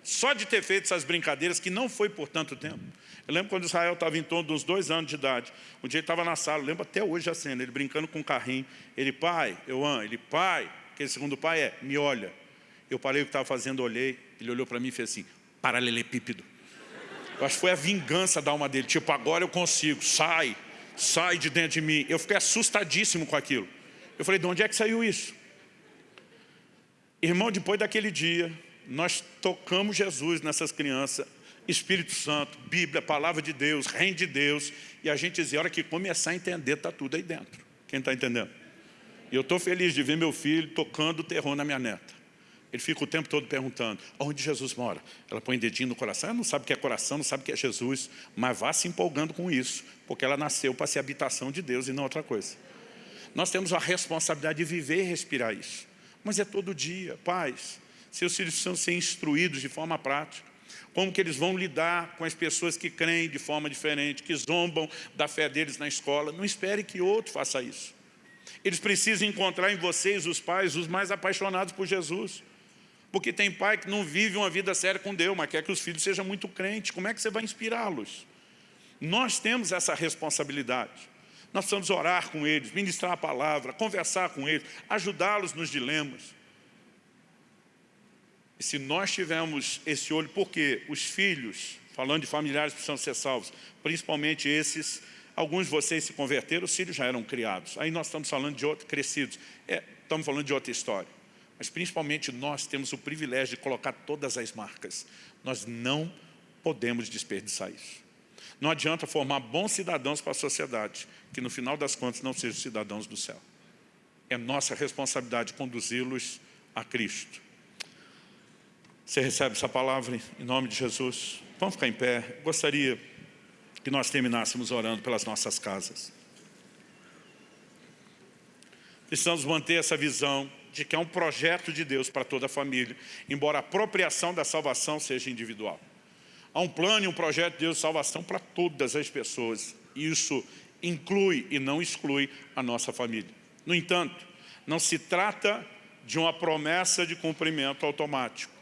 só de ter feito essas brincadeiras, que não foi por tanto tempo. Eu lembro quando Israel estava em torno dos dois anos de idade. Um dia ele estava na sala, lembro até hoje a cena, ele brincando com um carrinho. Ele, pai, eu amo. Ele, pai, aquele segundo pai é, me olha. Eu parei o que estava fazendo, olhei. Ele olhou para mim e fez assim, paralelepípedo. Eu acho que foi a vingança da alma dele. Tipo, agora eu consigo, sai sai de dentro de mim. Eu fiquei assustadíssimo com aquilo. Eu falei, de onde é que saiu isso? Irmão, depois daquele dia, nós tocamos Jesus nessas crianças, Espírito Santo, Bíblia, Palavra de Deus, Reino de Deus, e a gente dizia, a hora que começar a entender, está tudo aí dentro. Quem está entendendo? E eu estou feliz de ver meu filho tocando terror na minha neta. Ele fica o tempo todo perguntando, onde Jesus mora? Ela põe dedinho no coração, ela não sabe o que é coração, não sabe o que é Jesus, mas vá se empolgando com isso, porque ela nasceu para ser habitação de Deus e não outra coisa. Nós temos a responsabilidade de viver e respirar isso. Mas é todo dia, pais, seus filhos precisam ser instruídos de forma prática. Como que eles vão lidar com as pessoas que creem de forma diferente, que zombam da fé deles na escola. Não espere que outro faça isso. Eles precisam encontrar em vocês, os pais, os mais apaixonados por Jesus. Porque tem pai que não vive uma vida séria com Deus, mas quer que os filhos sejam muito crentes. Como é que você vai inspirá-los? Nós temos essa responsabilidade. Nós precisamos orar com eles, ministrar a palavra, conversar com eles, ajudá-los nos dilemas. E se nós tivermos esse olho, porque os filhos, falando de familiares precisam ser salvos, principalmente esses, alguns de vocês se converteram, os filhos já eram criados. Aí nós estamos falando de outros, crescidos. É, estamos falando de outra história. Mas principalmente nós temos o privilégio de colocar todas as marcas. Nós não podemos desperdiçar isso. Não adianta formar bons cidadãos para a sociedade, que no final das contas não sejam cidadãos do céu. É nossa responsabilidade conduzi-los a Cristo. Você recebe essa palavra em nome de Jesus? Vamos ficar em pé. Gostaria que nós terminássemos orando pelas nossas casas. Precisamos manter essa visão de que é um projeto de Deus para toda a família, embora a apropriação da salvação seja individual. Há um plano e um projeto de Deus de salvação para todas as pessoas. E isso inclui e não exclui a nossa família. No entanto, não se trata de uma promessa de cumprimento automático,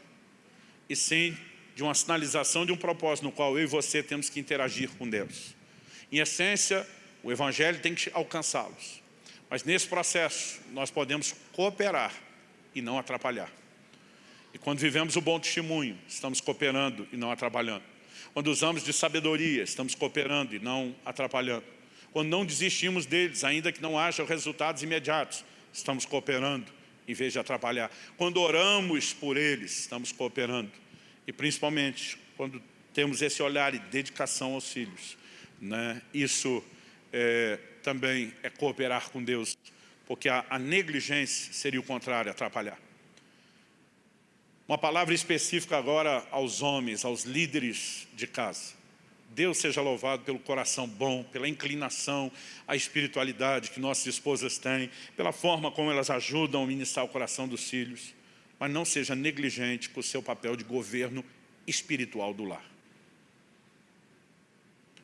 e sim de uma sinalização de um propósito no qual eu e você temos que interagir com Deus. Em essência, o Evangelho tem que alcançá-los. Mas nesse processo, nós podemos cooperar e não atrapalhar. E quando vivemos o bom testemunho, estamos cooperando e não atrapalhando. Quando usamos de sabedoria, estamos cooperando e não atrapalhando. Quando não desistimos deles, ainda que não haja resultados imediatos, estamos cooperando em vez de atrapalhar. Quando oramos por eles, estamos cooperando. E principalmente, quando temos esse olhar e dedicação aos filhos. Né? Isso é, também é cooperar com Deus, porque a, a negligência seria o contrário, atrapalhar. Uma palavra específica agora aos homens, aos líderes de casa. Deus seja louvado pelo coração bom, pela inclinação à espiritualidade que nossas esposas têm, pela forma como elas ajudam a ministrar o coração dos filhos, mas não seja negligente com o seu papel de governo espiritual do lar.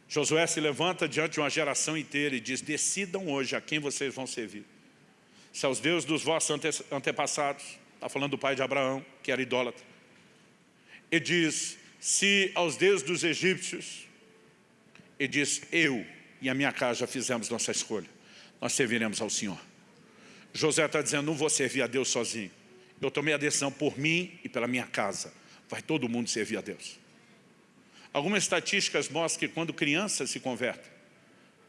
Josué se levanta diante de uma geração inteira e diz, decidam hoje a quem vocês vão servir. Se aos deuses dos vossos ante antepassados, está falando do pai de Abraão, que era idólatra. E diz, se aos deuses dos egípcios, e diz, eu e a minha casa já fizemos nossa escolha. Nós serviremos ao Senhor. José está dizendo, não vou servir a Deus sozinho. Eu tomei a decisão por mim e pela minha casa. Vai todo mundo servir a Deus. Algumas estatísticas mostram que quando crianças se convertem,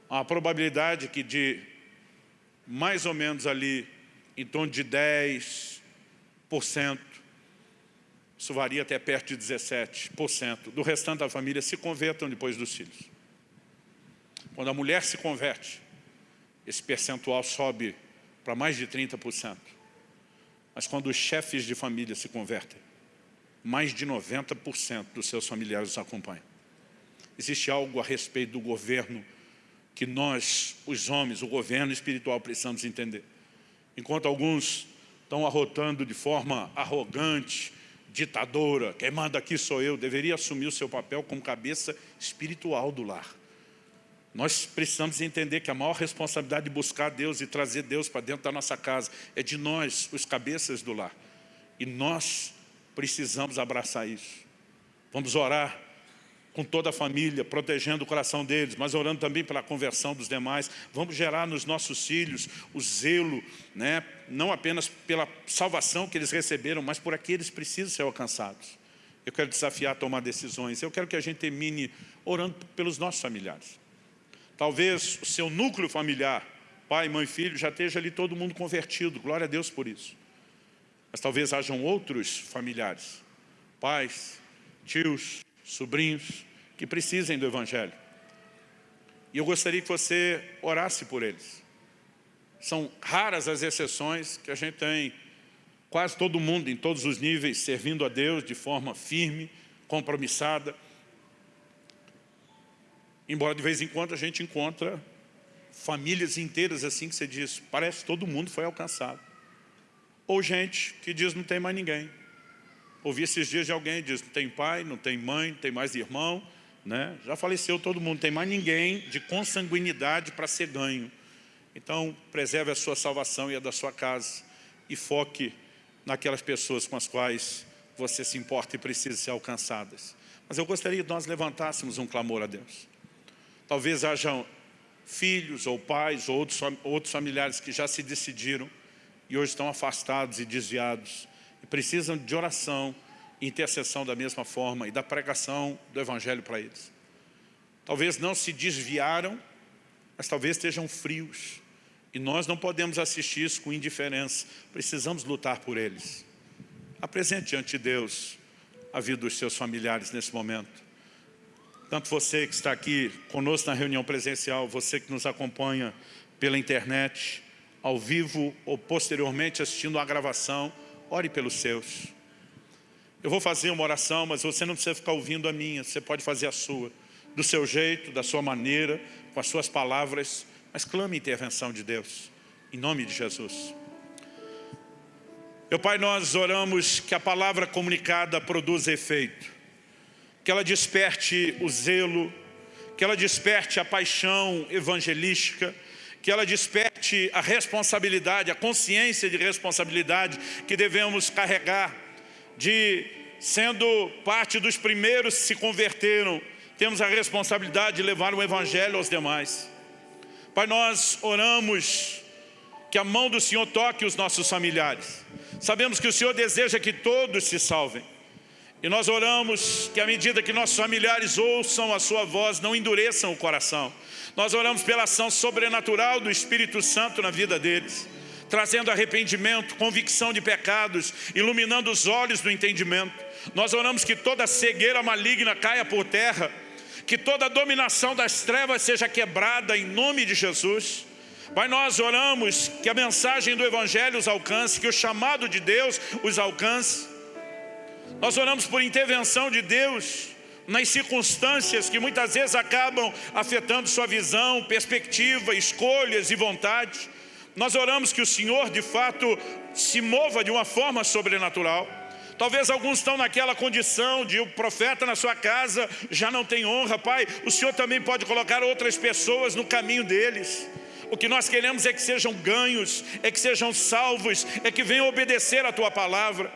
a probabilidade que de mais ou menos ali, em torno de 10%, isso varia até perto de 17%, do restante da família se convertam depois dos filhos. Quando a mulher se converte, esse percentual sobe para mais de 30%. Mas quando os chefes de família se convertem, mais de 90% dos seus familiares os acompanham. Existe algo a respeito do governo que nós, os homens, o governo espiritual, precisamos entender. Enquanto alguns estão arrotando de forma arrogante, ditadora, quem manda aqui sou eu, deveria assumir o seu papel como cabeça espiritual do lar. Nós precisamos entender que a maior responsabilidade de buscar Deus e trazer Deus para dentro da nossa casa é de nós, os cabeças do lar. E nós precisamos abraçar isso. Vamos orar com toda a família, protegendo o coração deles, mas orando também pela conversão dos demais. Vamos gerar nos nossos filhos o zelo, né? não apenas pela salvação que eles receberam, mas por aqueles que precisam ser alcançados. Eu quero desafiar a tomar decisões. Eu quero que a gente termine orando pelos nossos familiares. Talvez o seu núcleo familiar, pai, mãe, filho, já esteja ali todo mundo convertido, glória a Deus por isso. Mas talvez hajam outros familiares, pais, tios, sobrinhos, que precisem do Evangelho. E eu gostaria que você orasse por eles. São raras as exceções que a gente tem quase todo mundo, em todos os níveis, servindo a Deus de forma firme, compromissada, Embora de vez em quando a gente encontra famílias inteiras assim que você diz, parece que todo mundo foi alcançado. Ou gente que diz não tem mais ninguém. Ouvi esses dias de alguém que diz não tem pai, não tem mãe, não tem mais irmão, né? já faleceu todo mundo, não tem mais ninguém de consanguinidade para ser ganho. Então, preserve a sua salvação e a da sua casa e foque naquelas pessoas com as quais você se importa e precisa ser alcançadas. Mas eu gostaria que nós levantássemos um clamor a Deus. Talvez hajam filhos ou pais ou outros, outros familiares que já se decidiram e hoje estão afastados e desviados e precisam de oração e intercessão da mesma forma e da pregação do Evangelho para eles. Talvez não se desviaram, mas talvez estejam frios. E nós não podemos assistir isso com indiferença. Precisamos lutar por eles. Apresente diante de Deus a vida dos seus familiares nesse momento. Tanto você que está aqui conosco na reunião presencial, você que nos acompanha pela internet, ao vivo ou posteriormente assistindo a gravação, ore pelos seus. Eu vou fazer uma oração, mas você não precisa ficar ouvindo a minha, você pode fazer a sua, do seu jeito, da sua maneira, com as suas palavras, mas clame a intervenção de Deus, em nome de Jesus. Meu Pai, nós oramos que a palavra comunicada produza efeito que ela desperte o zelo, que ela desperte a paixão evangelística, que ela desperte a responsabilidade, a consciência de responsabilidade que devemos carregar, de sendo parte dos primeiros que se converteram, temos a responsabilidade de levar o Evangelho aos demais. Pai, nós oramos que a mão do Senhor toque os nossos familiares. Sabemos que o Senhor deseja que todos se salvem. E nós oramos que à medida que nossos familiares ouçam a sua voz, não endureçam o coração. Nós oramos pela ação sobrenatural do Espírito Santo na vida deles, trazendo arrependimento, convicção de pecados, iluminando os olhos do entendimento. Nós oramos que toda cegueira maligna caia por terra, que toda dominação das trevas seja quebrada em nome de Jesus. Pai, nós oramos que a mensagem do Evangelho os alcance, que o chamado de Deus os alcance. Nós oramos por intervenção de Deus nas circunstâncias que muitas vezes acabam afetando sua visão, perspectiva, escolhas e vontades. Nós oramos que o Senhor, de fato, se mova de uma forma sobrenatural. Talvez alguns estão naquela condição de o profeta na sua casa já não tem honra. Pai, o Senhor também pode colocar outras pessoas no caminho deles. O que nós queremos é que sejam ganhos, é que sejam salvos, é que venham obedecer a Tua palavra.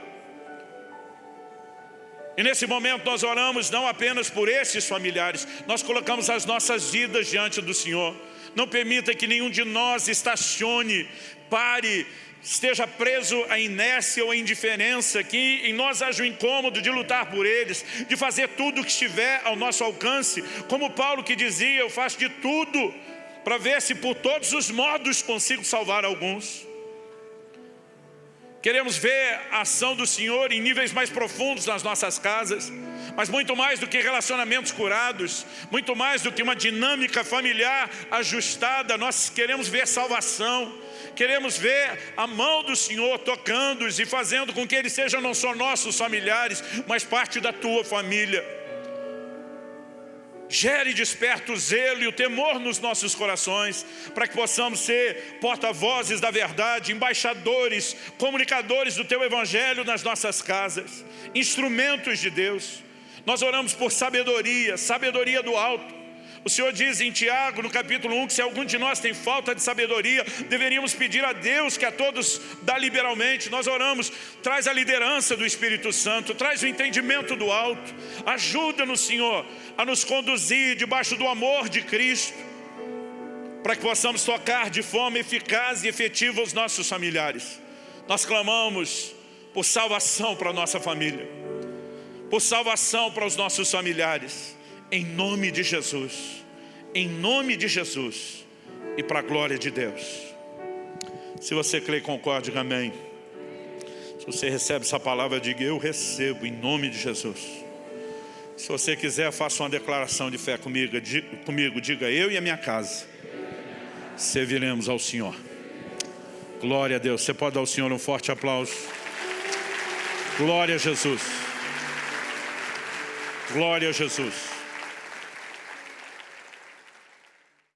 E nesse momento nós oramos não apenas por esses familiares, nós colocamos as nossas vidas diante do Senhor. Não permita que nenhum de nós estacione, pare, esteja preso à inércia ou à indiferença, que em nós haja o incômodo de lutar por eles, de fazer tudo o que estiver ao nosso alcance. Como Paulo que dizia, eu faço de tudo para ver se por todos os modos consigo salvar alguns. Queremos ver a ação do Senhor em níveis mais profundos nas nossas casas, mas muito mais do que relacionamentos curados, muito mais do que uma dinâmica familiar ajustada, nós queremos ver salvação, queremos ver a mão do Senhor tocando-os e fazendo com que eles sejam não só nossos familiares, mas parte da tua família. Gere desperta o zelo e o temor nos nossos corações, para que possamos ser porta-vozes da verdade, embaixadores, comunicadores do Teu Evangelho nas nossas casas, instrumentos de Deus. Nós oramos por sabedoria, sabedoria do alto, o Senhor diz em Tiago, no capítulo 1, que se algum de nós tem falta de sabedoria, deveríamos pedir a Deus que a todos dá liberalmente. Nós oramos, traz a liderança do Espírito Santo, traz o entendimento do alto. Ajuda-nos, Senhor, a nos conduzir debaixo do amor de Cristo, para que possamos tocar de forma eficaz e efetiva os nossos familiares. Nós clamamos por salvação para a nossa família, por salvação para os nossos familiares em nome de Jesus, em nome de Jesus e para a glória de Deus. Se você crê e concorda, diga amém. Se você recebe essa palavra, diga eu recebo em nome de Jesus. Se você quiser, faça uma declaração de fé comigo, diga, comigo, diga eu e a minha casa serviremos ao Senhor. Glória a Deus. Você pode dar ao Senhor um forte aplauso. Glória a Jesus. Glória a Jesus.